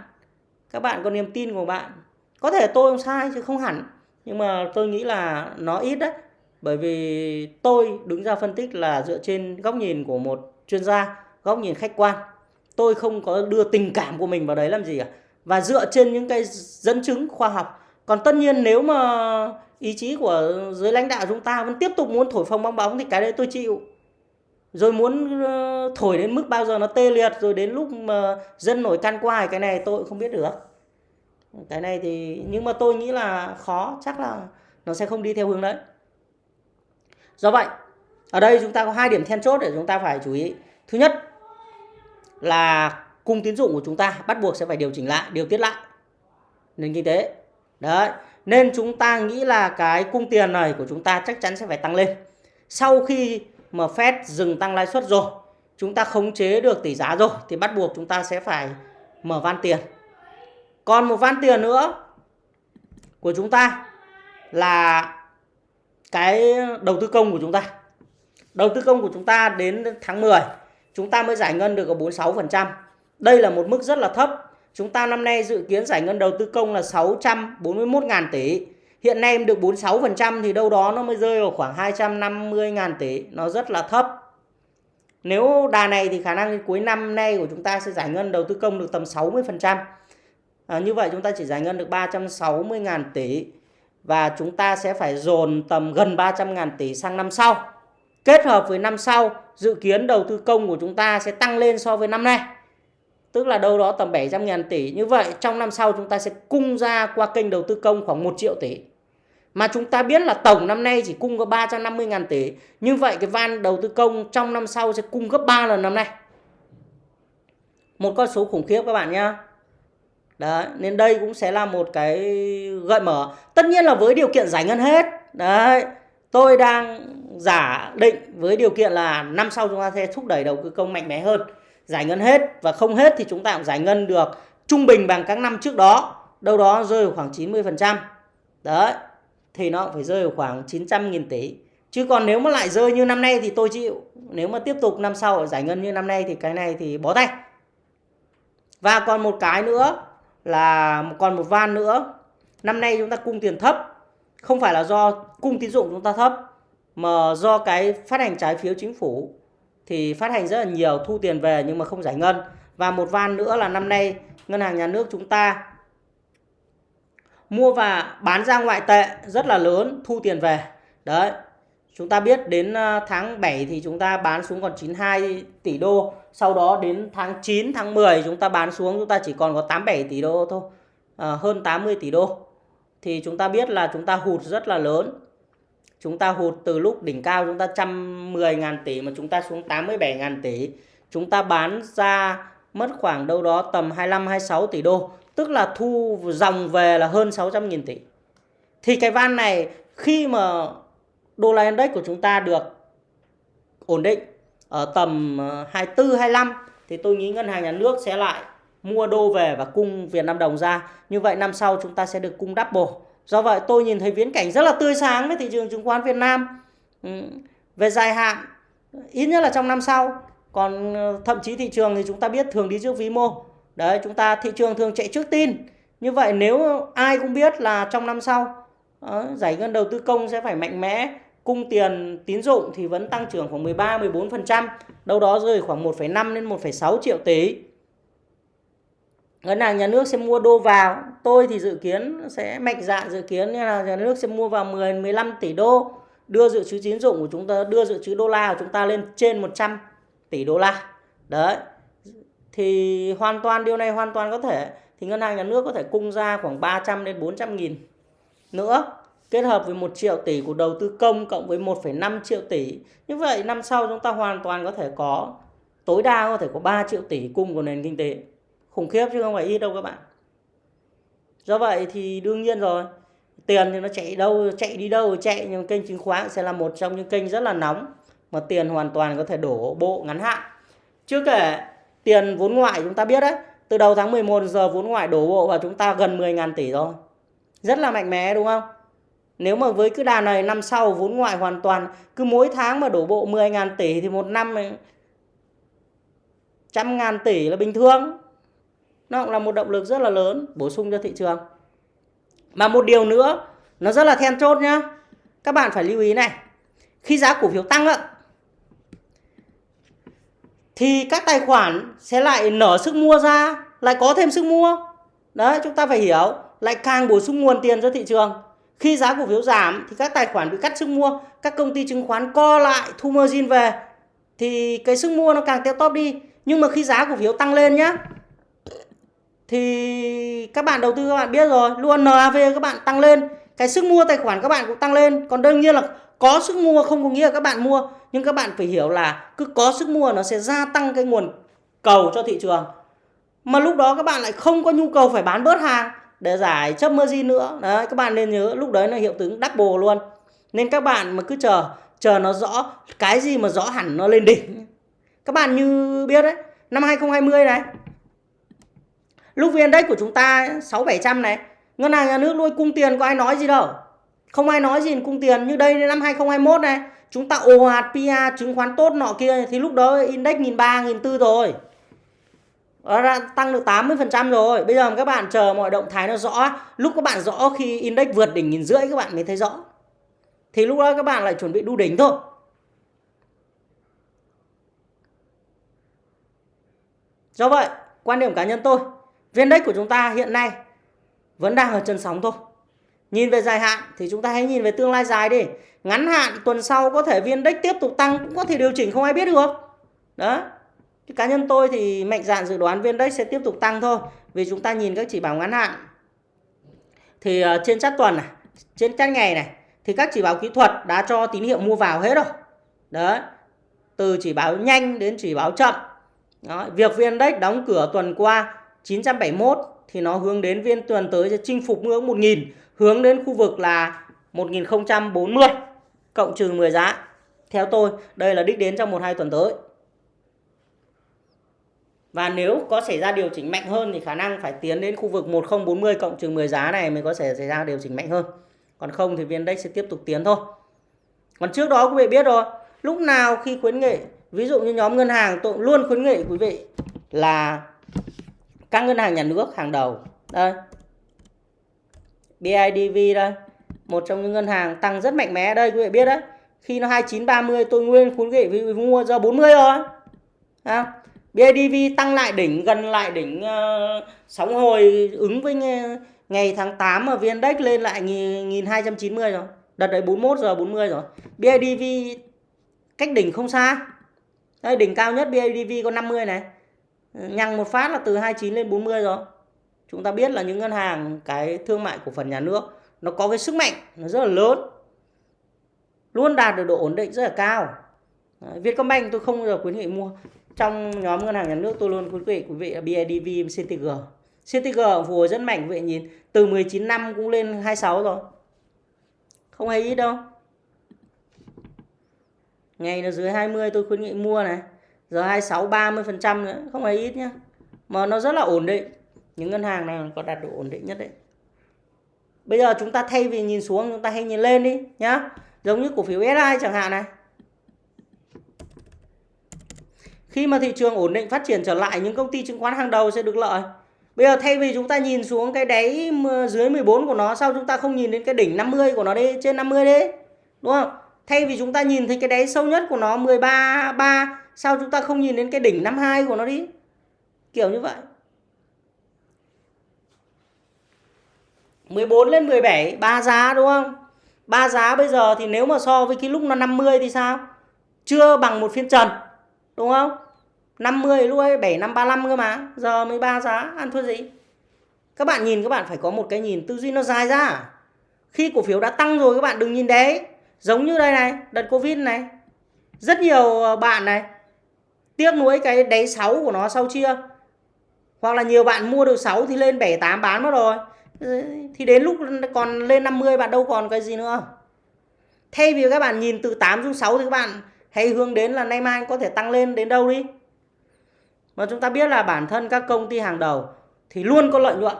Các bạn có niềm tin của bạn. Có thể tôi không sai chứ không hẳn. Nhưng mà tôi nghĩ là nó ít đấy. Bởi vì tôi đứng ra phân tích là dựa trên góc nhìn của một chuyên gia, góc nhìn khách quan. Tôi không có đưa tình cảm của mình vào đấy làm gì cả và dựa trên những cái dẫn chứng khoa học còn tất nhiên nếu mà ý chí của giới lãnh đạo chúng ta vẫn tiếp tục muốn thổi phồng bong bóng thì cái đấy tôi chịu rồi muốn ờ, thổi đến mức bao giờ nó tê liệt rồi đến lúc mà dân nổi can qua cái này tôi cũng không biết được cái này thì nhưng mà tôi nghĩ là khó chắc là nó sẽ không đi theo hướng đấy do vậy ở đây chúng ta có hai điểm then chốt để chúng ta phải chú ý thứ nhất là cung tín dụng của chúng ta bắt buộc sẽ phải điều chỉnh lại, điều tiết lại nền kinh tế. Đấy, nên chúng ta nghĩ là cái cung tiền này của chúng ta chắc chắn sẽ phải tăng lên. Sau khi mà Fed dừng tăng lãi suất rồi, chúng ta khống chế được tỷ giá rồi thì bắt buộc chúng ta sẽ phải mở van tiền. Còn một van tiền nữa của chúng ta là cái đầu tư công của chúng ta. Đầu tư công của chúng ta đến tháng 10 chúng ta mới giải ngân được có 46%. Đây là một mức rất là thấp. Chúng ta năm nay dự kiến giải ngân đầu tư công là 641.000 tỷ. Hiện nay em được 46% thì đâu đó nó mới rơi vào khoảng 250.000 tỷ. Nó rất là thấp. Nếu đà này thì khả năng cuối năm nay của chúng ta sẽ giải ngân đầu tư công được tầm 60%. À, như vậy chúng ta chỉ giải ngân được 360.000 tỷ. Và chúng ta sẽ phải dồn tầm gần 300.000 tỷ sang năm sau. Kết hợp với năm sau, dự kiến đầu tư công của chúng ta sẽ tăng lên so với năm nay tức là đâu đó tầm 700.000 tỷ. Như vậy trong năm sau chúng ta sẽ cung ra qua kênh đầu tư công khoảng 1 triệu tỷ. Mà chúng ta biết là tổng năm nay chỉ cung có 350 ngàn tỷ. Như vậy cái van đầu tư công trong năm sau sẽ cung gấp 3 lần năm nay. Một con số khủng khiếp các bạn nhé. Đấy, nên đây cũng sẽ là một cái gợi mở. Tất nhiên là với điều kiện giải ngân hết. Đấy, tôi đang giả định với điều kiện là năm sau chúng ta sẽ thúc đẩy đầu tư công mạnh mẽ hơn giải ngân hết và không hết thì chúng ta cũng giải ngân được trung bình bằng các năm trước đó đâu đó rơi vào khoảng 90% đấy thì nó phải rơi vào khoảng 900.000 tỷ. Chứ còn nếu mà lại rơi như năm nay thì tôi chịu. Nếu mà tiếp tục năm sau giải ngân như năm nay thì cái này thì bó tay. Và còn một cái nữa là, còn một van nữa. Năm nay chúng ta cung tiền thấp. Không phải là do cung tín dụng chúng ta thấp, mà do cái phát hành trái phiếu chính phủ. Thì phát hành rất là nhiều, thu tiền về nhưng mà không giải ngân. Và một van nữa là năm nay ngân hàng nhà nước chúng ta mua và bán ra ngoại tệ rất là lớn thu tiền về đấy chúng ta biết đến à, tháng 7 thì chúng ta bán xuống còn 92 tỷ đô sau đó đến tháng 9 tháng 10 chúng ta bán xuống chúng ta chỉ còn có 87 tỷ đô thôi à, hơn 80 tỷ đô thì chúng ta biết là chúng ta hụt rất là lớn chúng ta hụt từ lúc đỉnh cao chúng ta 110.000 tỷ mà chúng ta xuống 87.000 tỷ. Chúng ta bán ra mất khoảng đâu đó tầm 25-26 tỷ đô. Tức là thu dòng về là hơn 600 nghìn tỷ. Thì cái van này khi mà đô la index của chúng ta được ổn định ở tầm ờ, 24-25 thì tôi nghĩ ngân hàng nhà nước sẽ lại mua đô về và cung Việt Nam đồng ra. Như vậy năm sau chúng ta sẽ được cung double Do vậy tôi nhìn thấy viễn cảnh rất là tươi sáng với thị trường chứng khoán Việt Nam. Ừ, về dài hạn, ít nhất là trong năm sau. Còn ờ, thậm chí thị trường thì chúng ta biết thường đi trước vĩ mô. Đấy, chúng ta thị trường thường chạy trước tin. Như vậy nếu ai cũng biết là trong năm sau đó, giải ngân đầu tư công sẽ phải mạnh mẽ, cung tiền tín dụng thì vẫn tăng trưởng khoảng 13 14%, đâu đó rơi khoảng 1,5 đến 1,6 triệu tỷ. Ngân hàng nhà nước sẽ mua đô vào. Tôi thì dự kiến sẽ mạnh dạn dự kiến như là nhà nước sẽ mua vào 10 15 tỷ đô đưa dự trữ tín dụng của chúng ta đưa dự trữ đô la của chúng ta lên trên 100 tỷ đô la. Đấy thì hoàn toàn điều này hoàn toàn có thể thì ngân hàng nhà nước có thể cung ra khoảng 300 đến 400 nghìn nữa kết hợp với 1 triệu tỷ của đầu tư công cộng với 1,5 triệu tỷ. Như vậy năm sau chúng ta hoàn toàn có thể có tối đa có thể có 3 triệu tỷ cung của nền kinh tế. Khủng khiếp chứ không phải ít đâu các bạn. Do vậy thì đương nhiên rồi tiền thì nó chạy đâu chạy đi đâu chạy nhưng kênh chứng khoán sẽ là một trong những kênh rất là nóng mà tiền hoàn toàn có thể đổ bộ ngắn hạn. Chưa kể tiền vốn ngoại chúng ta biết đấy. Từ đầu tháng 11 giờ vốn ngoại đổ bộ vào chúng ta gần 10.000 tỷ rồi. Rất là mạnh mẽ đúng không? Nếu mà với cứ đà này, năm sau vốn ngoại hoàn toàn, cứ mỗi tháng mà đổ bộ 10.000 tỷ thì một năm trăm ngàn tỷ là bình thường. Nó cũng là một động lực rất là lớn, bổ sung cho thị trường. Mà một điều nữa, nó rất là then chốt nhá. Các bạn phải lưu ý này. Khi giá cổ phiếu tăng ạ thì các tài khoản sẽ lại nở sức mua ra, lại có thêm sức mua. Đấy, chúng ta phải hiểu, lại càng bổ sung nguồn tiền cho thị trường. Khi giá cổ phiếu giảm thì các tài khoản bị cắt sức mua, các công ty chứng khoán co lại thu margin về, thì cái sức mua nó càng teo tóp đi. Nhưng mà khi giá cổ phiếu tăng lên nhá, thì các bạn đầu tư các bạn biết rồi, luôn NAV các bạn tăng lên, cái sức mua tài khoản các bạn cũng tăng lên. Còn đương nhiên là có sức mua không có nghĩa là các bạn mua, nhưng các bạn phải hiểu là cứ có sức mua nó sẽ gia tăng cái nguồn cầu cho thị trường. Mà lúc đó các bạn lại không có nhu cầu phải bán bớt hàng để giải chấp margin nữa. Đấy, các bạn nên nhớ lúc đấy là hiệu ứng double luôn. Nên các bạn mà cứ chờ chờ nó rõ, cái gì mà rõ hẳn nó lên đỉnh. Các bạn như biết đấy, năm 2020 này, lúc viên đấy của chúng ta 6 700 này, ngân hàng nhà nước nuôi cung tiền có ai nói gì đâu không ai nói gì cung tiền. Như đây, năm 2021 này, chúng ta ồ ạt PA chứng khoán tốt nọ kia, thì lúc đó index nghìn ba, nghìn tư rồi. Nó đã tăng được 80% rồi. Bây giờ các bạn chờ mọi động thái nó rõ. Lúc các bạn rõ khi index vượt đỉnh nghìn rưỡi, các bạn mới thấy rõ. Thì lúc đó các bạn lại chuẩn bị đu đỉnh thôi. Do vậy, quan điểm cá nhân tôi, viên index của chúng ta hiện nay vẫn đang ở chân sóng thôi nhìn về dài hạn thì chúng ta hãy nhìn về tương lai dài đi. Ngắn hạn, tuần sau có thể viên index tiếp tục tăng cũng có thể điều chỉnh, không ai biết được. Đó. Cá nhân tôi thì mạnh dạn dự đoán viên index sẽ tiếp tục tăng thôi, vì chúng ta nhìn các chỉ báo ngắn hạn. Thì ờ, trên chart tuần này, trên chart ngày này, thì các chỉ báo kỹ thuật đã cho tín hiệu mua vào hết rồi. Đấy từ chỉ báo nhanh đến chỉ báo chậm. Đó. việc viên index đóng cửa tuần qua 971 thì nó hướng đến viên tuần tới sẽ chinh phục ngưỡng 1000 hướng đến khu vực là 1040 cộng trừ 10 giá theo tôi đây là đích đến trong một hai tuần tới và nếu có xảy ra điều chỉnh mạnh hơn thì khả năng phải tiến đến khu vực 1040 cộng trừ 10 giá này mới có thể xảy ra điều chỉnh mạnh hơn. Còn không thì viên index sẽ tiếp tục tiến thôi. Còn trước đó quý vị biết rồi, lúc nào khi khuyến nghị, ví dụ như nhóm ngân hàng tôi luôn khuyến nghị quý vị là các ngân hàng nhà nước hàng đầu. Đây. BIDV đây, một trong những ngân hàng tăng rất mạnh mẽ đây quý vị biết đấy. Khi nó 2930 tôi nguyên khuyến nghị quý mua ra 40 rồi. À, BIDV tăng lại đỉnh gần lại đỉnh uh, sóng hồi ứng với ngày, ngày tháng 8 mà VNDAX lên lại 1290 rồi. Đợt đấy 41 giờ 40 rồi. BIDV cách đỉnh không xa. Đây đỉnh cao nhất BIDV có 50 này. Nhằng một phát là từ 29 lên 40 rồi. Chúng ta biết là những ngân hàng cái thương mại của phần nhà nước nó có cái sức mạnh nó rất là lớn. Luôn đạt được độ ổn định rất là cao. Đấy, Vietcombank tôi không bao giờ khuyến nghị mua. Trong nhóm ngân hàng nhà nước tôi luôn khuyến nghị quý vị là BIDV CTG CTG phù hồi rất mạnh quý vị nhìn từ 19 năm cũng lên 26 rồi. Không hề ít đâu. Ngày nó dưới 20 tôi khuyến nghị mua này. Giờ 26 30 phần trăm nữa không hề ít nhá. Mà nó rất là ổn định những ngân hàng này có đạt độ ổn định nhất đấy bây giờ chúng ta thay vì nhìn xuống chúng ta hãy nhìn lên đi nhá giống như cổ phiếu SI chẳng hạn này khi mà thị trường ổn định phát triển trở lại những công ty chứng khoán hàng đầu sẽ được lợi. Bây giờ thay vì chúng ta nhìn xuống cái đáy dưới 14 của nó sao chúng ta không nhìn đến cái đỉnh 50 của nó đi, trên 50 đi. Đúng không? Thay vì chúng ta nhìn thấy cái đáy sâu nhất của nó 13 3 sao chúng ta không nhìn đến cái đỉnh 52 của nó đi. Kiểu như vậy. 14 lên 17 ba giá đúng không? Ba giá bây giờ thì nếu mà so với cái lúc nó 50 thì sao? Chưa bằng một phiên trần. Đúng không? 50 lúc ấy 7 năm 35 cơ mà. Giờ mới ba giá ăn thua gì? Các bạn nhìn các bạn phải có một cái nhìn tư duy nó dài ra. Khi cổ phiếu đã tăng rồi các bạn đừng nhìn đấy. Giống như đây này, đợt Covid này. Rất nhiều ờ, bạn này tiếc nuối cái đáy 6 của nó sau chia. Hoặc là nhiều bạn mua được 6 thì lên 7 8 bán mất rồi thì đến lúc còn lên 50 bạn đâu còn cái gì nữa. Thay vì các bạn nhìn từ 8 xuống 6 thì các bạn hãy hướng đến là nay mai có thể tăng lên đến đâu đi. Mà chúng ta biết là bản thân các công ty hàng đầu thì luôn có lợi nhuận.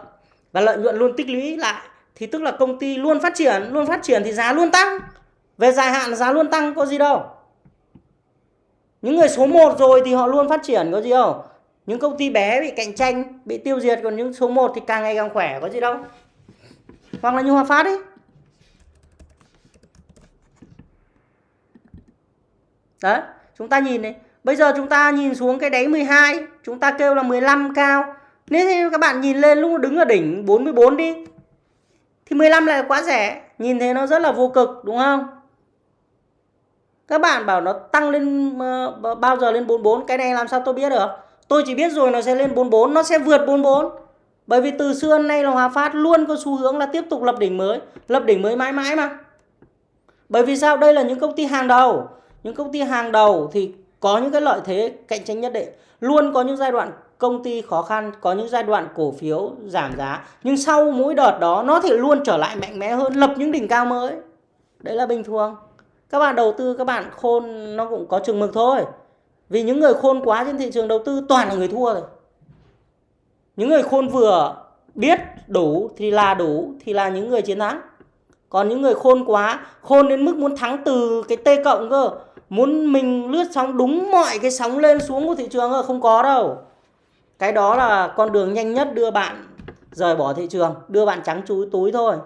Và lợi nhuận luôn tích lũy lại. Thì tức là công ty luôn phát triển, luôn phát triển thì giá luôn tăng. Về dài hạn giá luôn tăng, có gì đâu. Những người số 1 rồi thì họ luôn phát triển, có gì đâu những công ty bé bị cạnh tranh, bị tiêu diệt, còn những số 1 thì càng ngày càng khỏe, có gì đâu. Hoặc là như Hòa Phát ấy. Đấy, chúng ta nhìn này. Bây giờ chúng ta nhìn xuống cái đáy 12 chúng ta kêu là 15 cao. Nếu như các bạn nhìn lên lúc đứng ở đỉnh 44 đi, thì 15 lại quá rẻ. Nhìn thấy nó rất là vô cực, đúng không? Các bạn bảo nó tăng lên ờ, bao giờ lên 44 cái này làm sao tôi biết được? Tôi chỉ biết rồi nó sẽ lên 44 nó sẽ vượt 44 bởi vì từ xưa nay là Hòa Phát luôn có xu hướng là tiếp tục lập đỉnh mới, lập đỉnh mới mãi mãi mà. Bởi vì sao? Đây là những công ty hàng đầu. Những công ty hàng đầu thì có những cái lợi thế cạnh tranh nhất định. Luôn có những giai đoạn công ty khó khăn, có những giai đoạn cổ phiếu giảm giá. Nhưng sau mỗi đợt đó, nó thì luôn trở lại mạnh mẽ hơn, lập những đỉnh cao mới. Đấy là bình thường. Các bạn đầu tư, các bạn khôn, nó cũng có chừng mực thôi vì những người khôn quá trên thị trường đầu tư, toàn là người thua rồi. Những người khôn vừa biết đủ thì là đủ, thì là những người chiến thắng. Còn những người khôn quá, khôn đến mức muốn thắng từ cái t cộng cơ, muốn mình lướt sóng đúng mọi cái sóng lên xuống của thị trường cơ, không có đâu. Cái đó là con đường nhanh nhất đưa bạn rời bỏ thị trường, đưa bạn trắng chú túi thôi.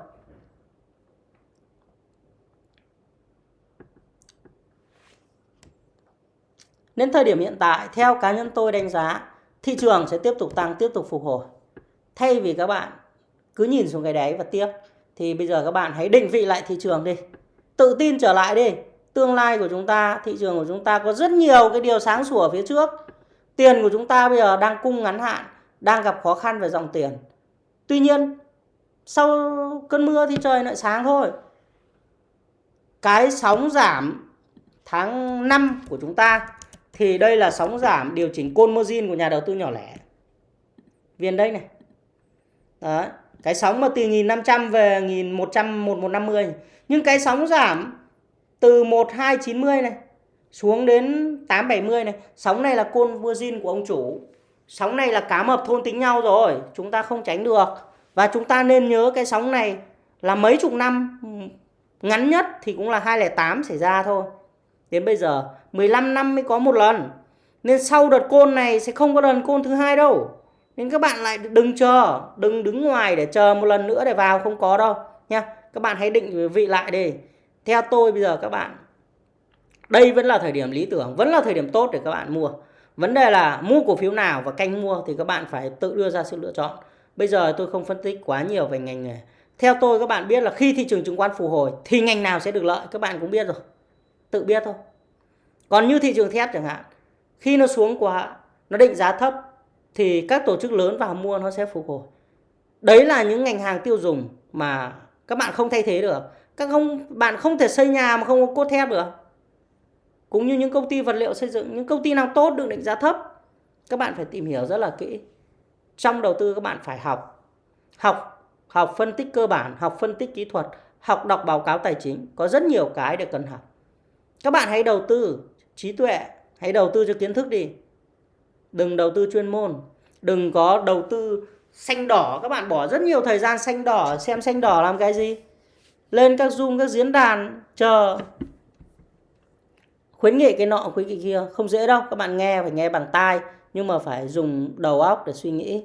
Đến thời điểm hiện tại, theo cá nhân tôi đánh giá, thị trường sẽ tiếp tục tăng, tiếp tục phục hồi. Thay vì các bạn cứ nhìn xuống cái đáy và tiếp, thì bây giờ các bạn hãy định vị lại thị trường đi. Tự tin trở lại đi. Tương lai của chúng ta, thị trường của chúng ta có rất nhiều cái điều sáng sủa phía trước. Tiền của chúng ta bây giờ đang cung ngắn hạn, đang gặp khó khăn về dòng tiền. Tuy nhiên, sau cơn mưa thì trời lại sáng thôi. Cái sóng giảm tháng 5 của chúng ta thì đây là sóng giảm điều chỉnh côn margin của nhà đầu tư nhỏ lẻ. Viên đây này. Đó. Cái sóng mà từ 1.500 về 1.100, 1150. Nhưng cái sóng giảm từ 1290 này xuống đến 870 này. Sóng này là côn margin của ông chủ. Sóng này là cá mập thôn tính nhau rồi. Chúng ta không tránh được. Và chúng ta nên nhớ cái sóng này là mấy chục năm ngắn nhất thì cũng là 208 xảy ra thôi. Đến bây giờ 15 năm mới có một lần. Nên sau đợt côn này sẽ không có đợt côn thứ hai đâu. Nên các bạn lại đừng chờ, đừng đứng ngoài để chờ một lần nữa để vào không có đâu nha. Các bạn hãy định vị lại đi. Theo tôi bây giờ các bạn đây vẫn là thời điểm lý tưởng, vẫn là thời điểm tốt để các bạn mua. Vấn đề là mua cổ phiếu nào và canh mua thì các bạn phải tự đưa ra sự lựa chọn. Bây giờ tôi không phân tích quá nhiều về ngành nghề. Theo tôi các bạn biết là khi thị trường chứng khoán phục hồi thì ngành nào sẽ được lợi các bạn cũng biết rồi. Tự biết thôi. Còn như thị trường thép chẳng hạn, khi nó xuống quá, nó định giá thấp thì các tổ chức lớn vào mua nó sẽ phục hồi. Đấy là những ngành hàng tiêu dùng mà các bạn không thay thế được. Các không bạn không thể xây nhà mà không có cốt thép được. Cũng như những công ty vật liệu xây dựng, những công ty nào tốt được định giá thấp, các bạn phải tìm hiểu rất là kỹ. Trong đầu tư các bạn phải học. Học học phân tích cơ bản, học phân tích kỹ thuật, học đọc báo cáo tài chính, có rất nhiều cái để cần học. Các bạn hãy đầu tư trí tuệ, hãy đầu tư cho kiến thức đi. Đừng đầu tư chuyên môn, đừng có đầu tư xanh đỏ. Các bạn bỏ rất nhiều thời gian xanh đỏ, xem xanh đỏ làm cái gì. Lên các Zoom, các diễn đàn, chờ. Khuyến nghị cái nọ, khuyến nghị kia, không dễ đâu. Các bạn nghe, phải nghe bằng tai, nhưng mà phải dùng đầu óc để suy nghĩ.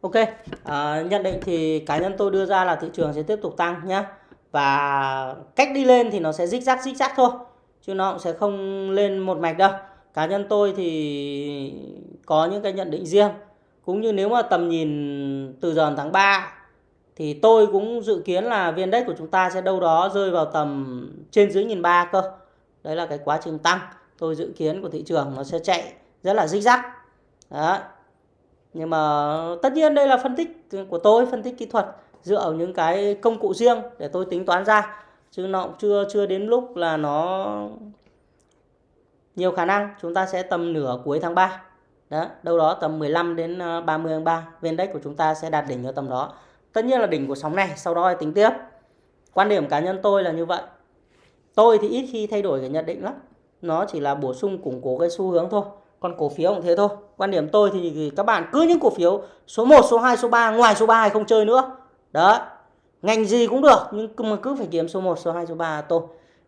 Ok, à, nhận định thì cá nhân tôi đưa ra là thị trường sẽ tiếp tục tăng nhé. Và cách đi lên thì nó sẽ rích rắc rích rắc thôi. Chứ nó cũng sẽ không lên một mạch đâu. Cá nhân tôi thì có những cái nhận định riêng. Cũng như nếu mà tầm nhìn từ giờ tháng 3 thì tôi cũng dự kiến là viên đất của chúng ta sẽ đâu đó rơi vào tầm trên dưới nghìn ba cơ. Đấy là cái quá trình tăng. Tôi dự kiến của thị trường nó sẽ chạy rất là rích rắc. Đấy nhưng mà tất nhiên đây là phân tích của tôi, phân tích kỹ thuật dựa vào những cái công cụ riêng để tôi tính toán ra. Chứ nó cũng chưa chưa đến lúc là nó nhiều khả năng. Chúng ta sẽ tầm nửa cuối tháng 3 đó, đâu đó tầm 15 đến ờ, 30 tháng 3 viên Index của chúng ta sẽ đạt đỉnh ở tầm đó. Tất nhiên là đỉnh của sóng này, sau đó tính tiếp. Quan điểm cá nhân tôi là như vậy. Tôi thì ít khi thay đổi cái nhận định lắm. Nó chỉ là bổ sung củng cố cái xu hướng thôi còn cổ phiếu cũng thế thôi. Quan điểm tôi thì các bạn cứ những cổ phiếu số 1, số 2, số 3 ngoài số 3 không chơi nữa. Đó ngành gì cũng được nhưng mà cứ phải kiếm số 1, số 2, số 3 tôi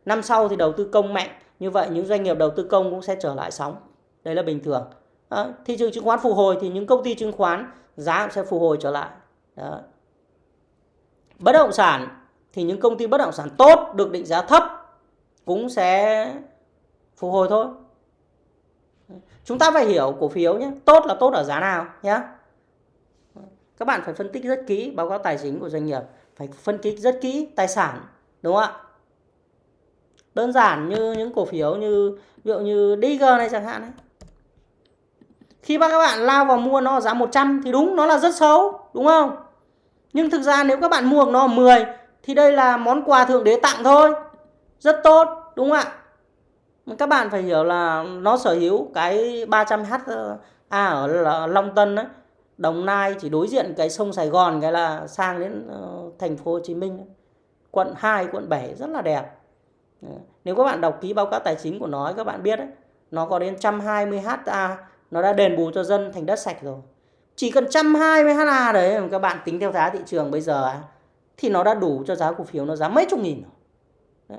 năm sau thì đầu tư công mạnh. Như vậy những doanh nghiệp đầu tư công cũng sẽ trở lại sóng. Đây là bình thường. Đó. thị trường chứng khoán phục hồi thì những công ty chứng khoán giá cũng sẽ phục hồi trở lại. Đó. bất động sản thì những công ty bất động sản tốt được định giá thấp cũng sẽ phục hồi thôi chúng ta phải hiểu cổ phiếu nhé. Tốt là tốt ở giá nào nhé các bạn phải phân tích rất kỹ báo cáo tài chính của doanh nghiệp, phải phân tích rất kỹ tài sản, đúng không ạ? Đơn giản như những cổ phiếu như, ví dụ như DG này chẳng hạn ấy. khi các bạn lao vào mua nó giá 100 thì đúng, nó là rất xấu, đúng không? Nhưng thực ra nếu các bạn mua nó 10 thì đây là món quà thượng đế tặng thôi. Rất tốt, đúng không ạ? Các bạn phải hiểu là nó sở hữu cái 300 ha à ở Long Tân ấy, Đồng Nai chỉ đối diện cái sông Sài Gòn cái là sang đến uh, thành phố Hồ Chí Minh quận 2 quận 7 rất là đẹp. Nếu các bạn đọc ký báo cáo tài chính của nó các bạn biết đấy nó có đến 120 ha à, nó đã đền bù cho dân thành đất sạch rồi. Chỉ cần 120 ha à, đấy các bạn tính theo giá thị trường bây giờ thì nó đã đủ cho giá cổ phiếu nó giá mấy chục nghìn rồi. Đấy.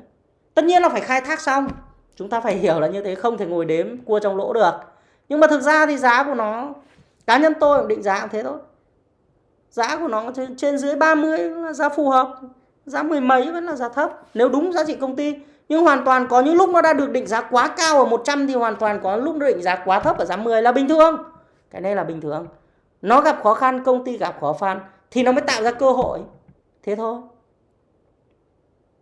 tất nhiên là phải khai thác xong chúng ta phải hiểu là như thế không thể ngồi đếm cua trong lỗ được. Nhưng mà thực ra thì giá của nó cá nhân tôi định giá cũng thế thôi. Giá của nó trên, trên dưới 30 là giá phù hợp giá mười mấy vẫn là giá thấp nếu đúng giá trị công ty. Nhưng hoàn toàn có những lúc nó đã được định giá quá cao ở 100 thì hoàn toàn có lúc nó định giá quá thấp ở giá 10 là bình thường. Cái này là bình thường. Nó gặp khó khăn công ty gặp khó khăn thì nó mới tạo ra cơ hội. Thế thôi.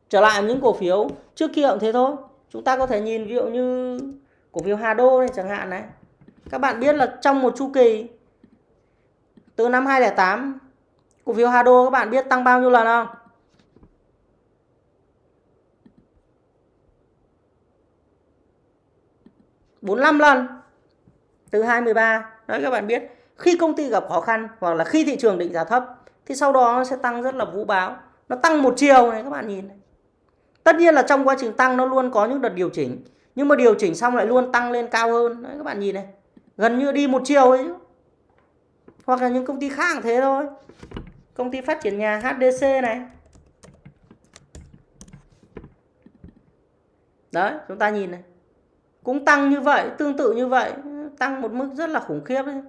Trở lại những cổ phiếu trước kia cũng thế thôi chúng ta có thể nhìn ví dụ như cổ phiếu Hà Đô này chẳng hạn này. Các bạn biết là trong một chu kỳ, từ năm 2008 cổ phiếu Hà Đô các bạn biết tăng bao nhiêu lần không? 45 lần, từ 2013 đấy, các bạn biết, khi công ty gặp khó khăn hoặc là khi thị trường định giá thấp, thì sau đó nó sẽ tăng rất là vũ báo nó tăng một chiều này, các bạn nhìn này tất nhiên là trong quá trình tăng nó luôn có những đợt điều chỉnh. Nhưng mà điều chỉnh xong lại luôn tăng lên cao hơn. Đấy, các bạn nhìn này. Gần như đi một chiều ấy. Hoặc là những công ty khác thế thôi. Công ty phát triển nhà HDC này. Đấy, chúng ta nhìn này. Cũng tăng như vậy, tương tự như vậy. Tăng một mức rất là khủng khiếp đấy.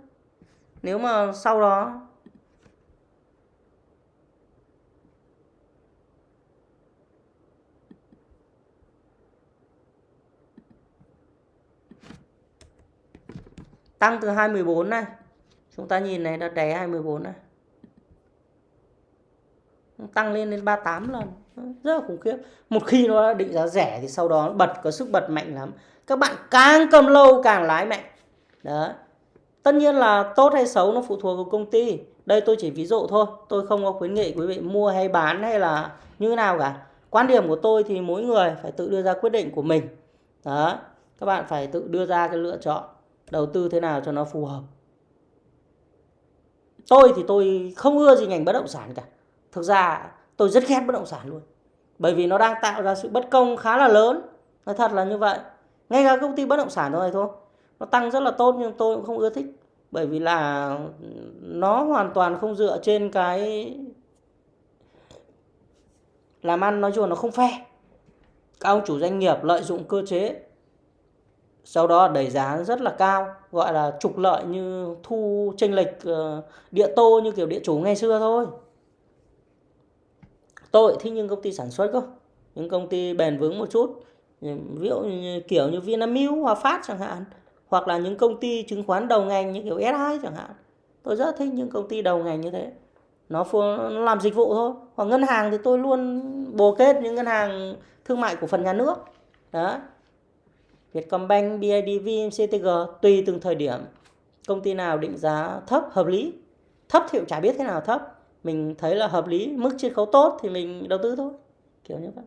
Nếu mà sau đó tăng từ 214 này. Chúng ta nhìn này đã đè 214 này. Tăng lên đến 38 lần. Rất là khủng khiếp. Một khi nó định giá rẻ thì sau đó bật, có sức bật mạnh lắm. Các bạn càng cầm lâu càng lái mạnh. Đó tất nhiên là tốt hay xấu nó phụ thuộc vào công ty. Đây tôi chỉ ví dụ thôi. Tôi không có khuyến nghị quý vị mua hay bán hay là như thế nào cả. Quan điểm của tôi thì mỗi người phải tự đưa ra quyết định của mình. Đó các bạn phải tự đưa ra cái lựa chọn đầu tư thế nào cho nó phù hợp. Tôi thì tôi không ưa gì ngành bất động sản cả. Thực ra tôi rất ghét bất động sản luôn. Bởi vì nó đang tạo ra sự bất công khá là lớn. Nói thật là như vậy. Ngay cả công ty bất động sản thôi thôi. Nó tăng rất là tốt nhưng tôi cũng không ưa thích. Bởi vì là nó hoàn toàn không dựa trên cái làm ăn, nói chung nó không phe các ông chủ doanh nghiệp lợi dụng cơ chế sau đó đẩy giá rất là cao gọi là trục lợi như thu tranh lệch ờ, địa tô như kiểu địa chủ ngày xưa thôi. Tôi thích những công ty sản xuất cơ những công ty bền vững một chút ví dụ như, kiểu như Vinamilk, Hòa Phát chẳng hạn hoặc là những công ty chứng khoán đầu ngành như kiểu SI chẳng hạn. Tôi rất thích những công ty đầu ngành như thế. Nó, nó làm dịch vụ thôi. Hoặc ngân hàng thì tôi luôn bồ kết những ngân hàng thương mại của phần nhà nước. Đó Vietcombank, BIDV, CTG tùy từng thời điểm. Công ty nào định giá thấp hợp lý? Thấp thì cũng chả biết thế nào thấp. Mình thấy là hợp lý mức chiết khấu tốt thì mình đầu tư thôi. Kiểu như vậy.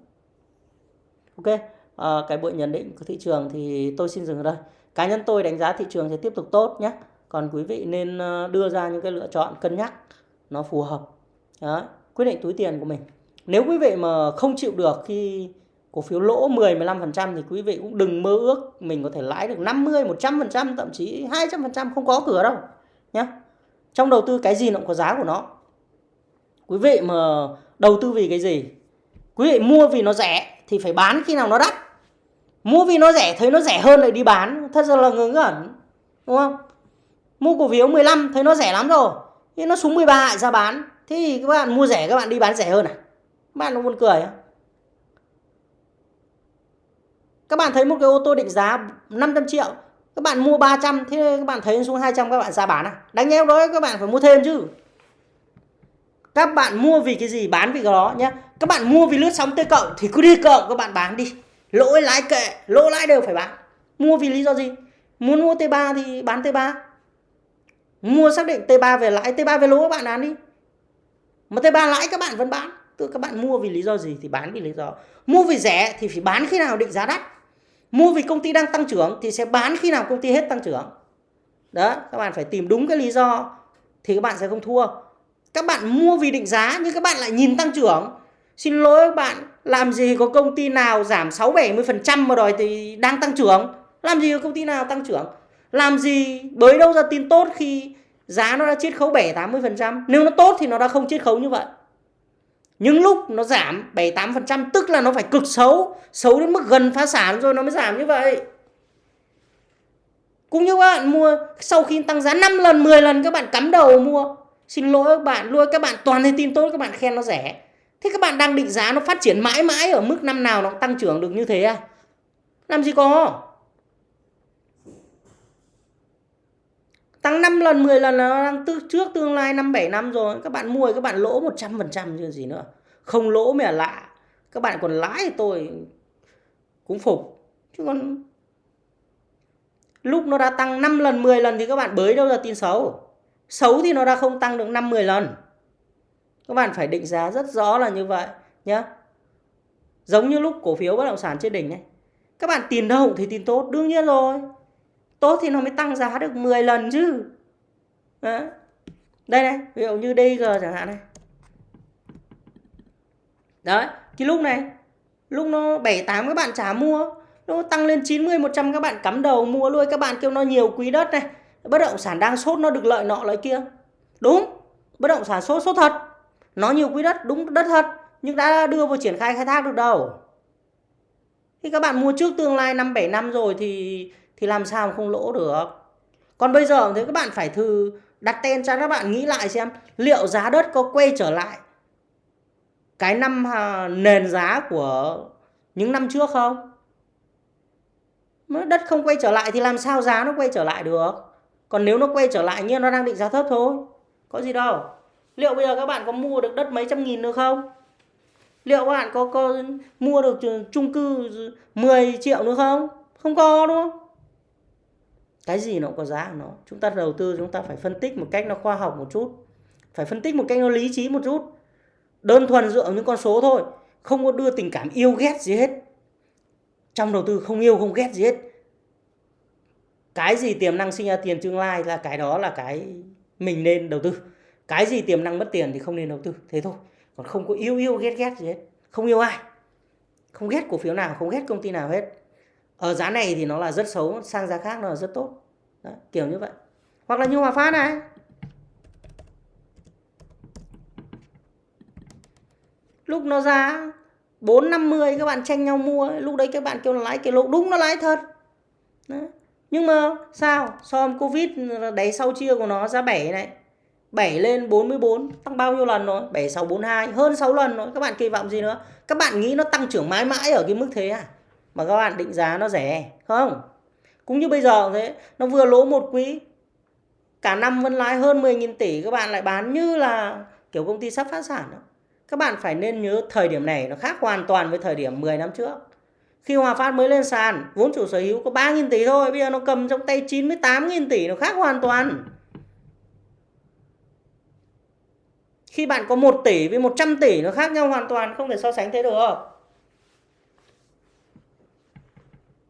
Ok à, cái buổi nhận định của thị trường thì tôi xin dừng ở đây. Cá nhân tôi đánh giá thị trường sẽ tiếp tục tốt nhé. Còn quý vị nên ờ, đưa ra những cái lựa chọn cân nhắc nó phù hợp. Đó, quyết định túi tiền của mình. Nếu quý vị mà không chịu được khi cổ phiếu lỗ 10 15% thì quý vị cũng đừng mơ ước mình có thể lãi được 50 100% thậm chí 200% không có cửa đâu nhé trong đầu tư cái gì nó cũng có giá của nó. Quý vị mà đầu tư vì cái gì? Quý vị mua vì nó rẻ thì phải bán khi nào nó đắt. Mua vì nó rẻ, thấy nó rẻ hơn lại đi bán. Thật ra là ngớ ngẩn, đúng không? Mua cổ phiếu 15 thấy nó rẻ lắm rồi nhưng nó xuống 13 lại ra bán. Thì các bạn mua rẻ, các bạn đi bán rẻ hơn à? Các bạn nó buồn cười không? Các bạn thấy một cái ô tô định giá 500 triệu, các bạn mua 300 thế các bạn thấy xuống 200 các bạn ra bán à? Đánh nhau đó, các bạn phải mua thêm chứ. Các bạn mua vì cái gì? Bán vì cái đó nhé các bạn mua vì lướt sóng t cộng thì cứ đi cộng các bạn bán đi. Lỗi lãi kệ lỗ lãi đều phải bán. Mua vì lý do gì? Muốn mua t3 thì bán t3 mua xác định t3 về lãi t3 về lỗ các bạn bán đi. Mà t3 lãi các bạn vẫn bán. Tức các bạn mua vì lý do gì thì bán vì lý do. Mua vì rẻ thì phải bán khi nào định giá đắt mua vì công ty đang tăng trưởng thì sẽ bán khi nào công ty hết tăng trưởng. Đó, các bạn phải tìm đúng cái lý do thì các bạn sẽ không thua. Các bạn mua vì định giá nhưng các bạn lại nhìn tăng trưởng. Xin lỗi các bạn, làm gì có công ty nào giảm 6 70% mà đòi thì đang tăng trưởng? Làm gì có công ty nào tăng trưởng? Làm gì? Bới đâu ra tin tốt khi giá nó đã chiết khấu 7 80% nếu nó tốt thì nó đã không chiết khấu như vậy những lúc nó giảm 7-8% tức là nó phải cực xấu Xấu đến mức gần phá sản rồi nó mới giảm như vậy. Cũng như các bạn mua, Sau khi tăng giá 5 lần 10 lần các bạn cắm đầu mua. Xin lỗi các bạn luôn Các bạn, toàn thấy tin tốt, các bạn khen nó rẻ. Thế các bạn đang định giá nó phát triển mãi mãi Ở mức năm nào nó tăng trưởng được như thế à? Làm gì có? Tăng 5 lần 10 lần là nó đang tư, trước tương lai 5 7 năm rồi. Các bạn mua các bạn lỗ 100% chứ gì nữa. Không lỗ mới lạ. Các bạn còn lãi thì tôi cũng phục. Chứ còn lúc nó đã tăng 5 lần 10 lần thì các bạn bới đâu ra tin xấu. Xấu thì nó đã không tăng được 5 10 lần. Các bạn phải định giá rất rõ là như vậy nhá. Giống như lúc cổ phiếu bất động sản trên đỉnh này. Các bạn tiền đâu thì tin tốt, đương nhiên rồi tốt thì nó mới tăng giá được 10 lần chứ. Đó. đây này, ví dụ như DG chẳng hạn này. Đấy thì lúc này, lúc nó 78 các bạn trả mua, nó tăng lên 90 100 các bạn cắm đầu mua luôn, các bạn kêu nó nhiều quý đất này. Bất động sản đang sốt nó được lợi nọ lợi kia. Đúng, bất động sản sốt sốt thật. Nó nhiều quý đất, đúng đất thật, nhưng đã đưa vào triển khai khai thác được đâu. Khi các bạn mua trước tương lai năm 7 năm rồi thì thì làm sao mà không lỗ được? Còn bây giờ thì các bạn phải thử đặt tên cho các bạn nghĩ lại xem liệu giá đất có quay trở lại cái năm à, nền giá của những năm trước không? Đất không quay trở lại thì làm sao giá nó quay trở lại được? Còn nếu nó quay trở lại như nó đang định giá thấp thôi có gì đâu. Liệu bây giờ các bạn có mua được đất mấy trăm nghìn nữa không? Liệu các bạn có, có mua được chung cư 10 triệu nữa không? Không có đúng không? Cái gì nó cũng có giá của nó. Chúng ta đầu tư, chúng ta phải phân tích một cách nó khoa học một chút. Phải phân tích một cách nó lý trí một chút. Đơn thuần dựa vào những con số thôi. Không có đưa tình cảm yêu ghét gì hết. Trong đầu tư không yêu, không ghét gì hết. Cái gì tiềm năng sinh ra tiền tương lai là cái đó là cái mình nên đầu tư. Cái gì tiềm năng mất tiền thì không nên đầu tư. Thế thôi. Còn không có yêu yêu, ghét ghét gì hết. Không yêu ai. Không ghét cổ phiếu nào, không ghét công ty nào hết ở giá này thì nó là rất xấu sang giá khác nó là rất tốt. Đó, kiểu như vậy. Hoặc là như hòa phát này. Lúc nó ra 450 các bạn tranh nhau mua lúc đấy các bạn kêu là lãi cái lỗ đúng nó lãi thật. Đó. nhưng mà sao? So với covid đáy sau chia của nó giá 7 này. 7 lên 44 tăng bao nhiêu lần rồi? 7642 hơn 6 lần rồi. Các bạn kỳ vọng gì nữa? Các bạn nghĩ nó tăng trưởng mãi mãi ở cái mức thế à? Mà các bạn định giá nó rẻ, không? Cũng như bây giờ thế, nó vừa lỗ một quý, cả năm vẫn lãi hơn 10.000 tỷ, các bạn lại bán như là kiểu công ty sắp phá sản đó. các bạn phải nên nhớ thời điểm này nó khác hoàn toàn với thời điểm 10 năm trước. Khi Hòa Phát mới lên sàn, vốn chủ sở hữu có 3.000 tỷ thôi, bây giờ nó cầm trong tay 98.000 tỷ, nó khác hoàn toàn. Khi bạn có 1 tỷ với 100 tỷ, nó khác nhau hoàn toàn, không thể so sánh thế được.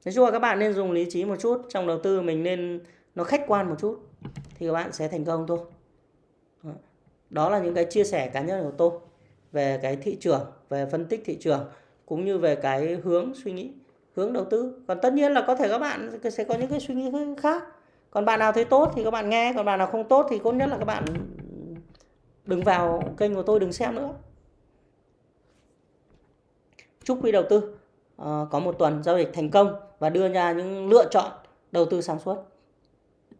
Nói chung là các bạn nên dùng lý trí một chút, trong đầu tư mình nên nó khách quan một chút thì các bạn sẽ thành công thôi. Đó. Là những cái chia sẻ cá nhân của tôi về cái thị trường, về phân tích thị trường, cũng như về cái hướng suy nghĩ, hướng đầu tư. Còn tất nhiên là có thể các bạn sẽ có những cái suy nghĩ khác. Còn bạn nào thấy tốt thì các bạn nghe, còn bạn nào không tốt thì tốt nhất là các bạn đừng vào kênh của tôi đừng xem nữa. Chúc quý đầu tư ờ, có một tuần giao dịch thành công và đưa ra những lựa chọn đầu tư sáng suốt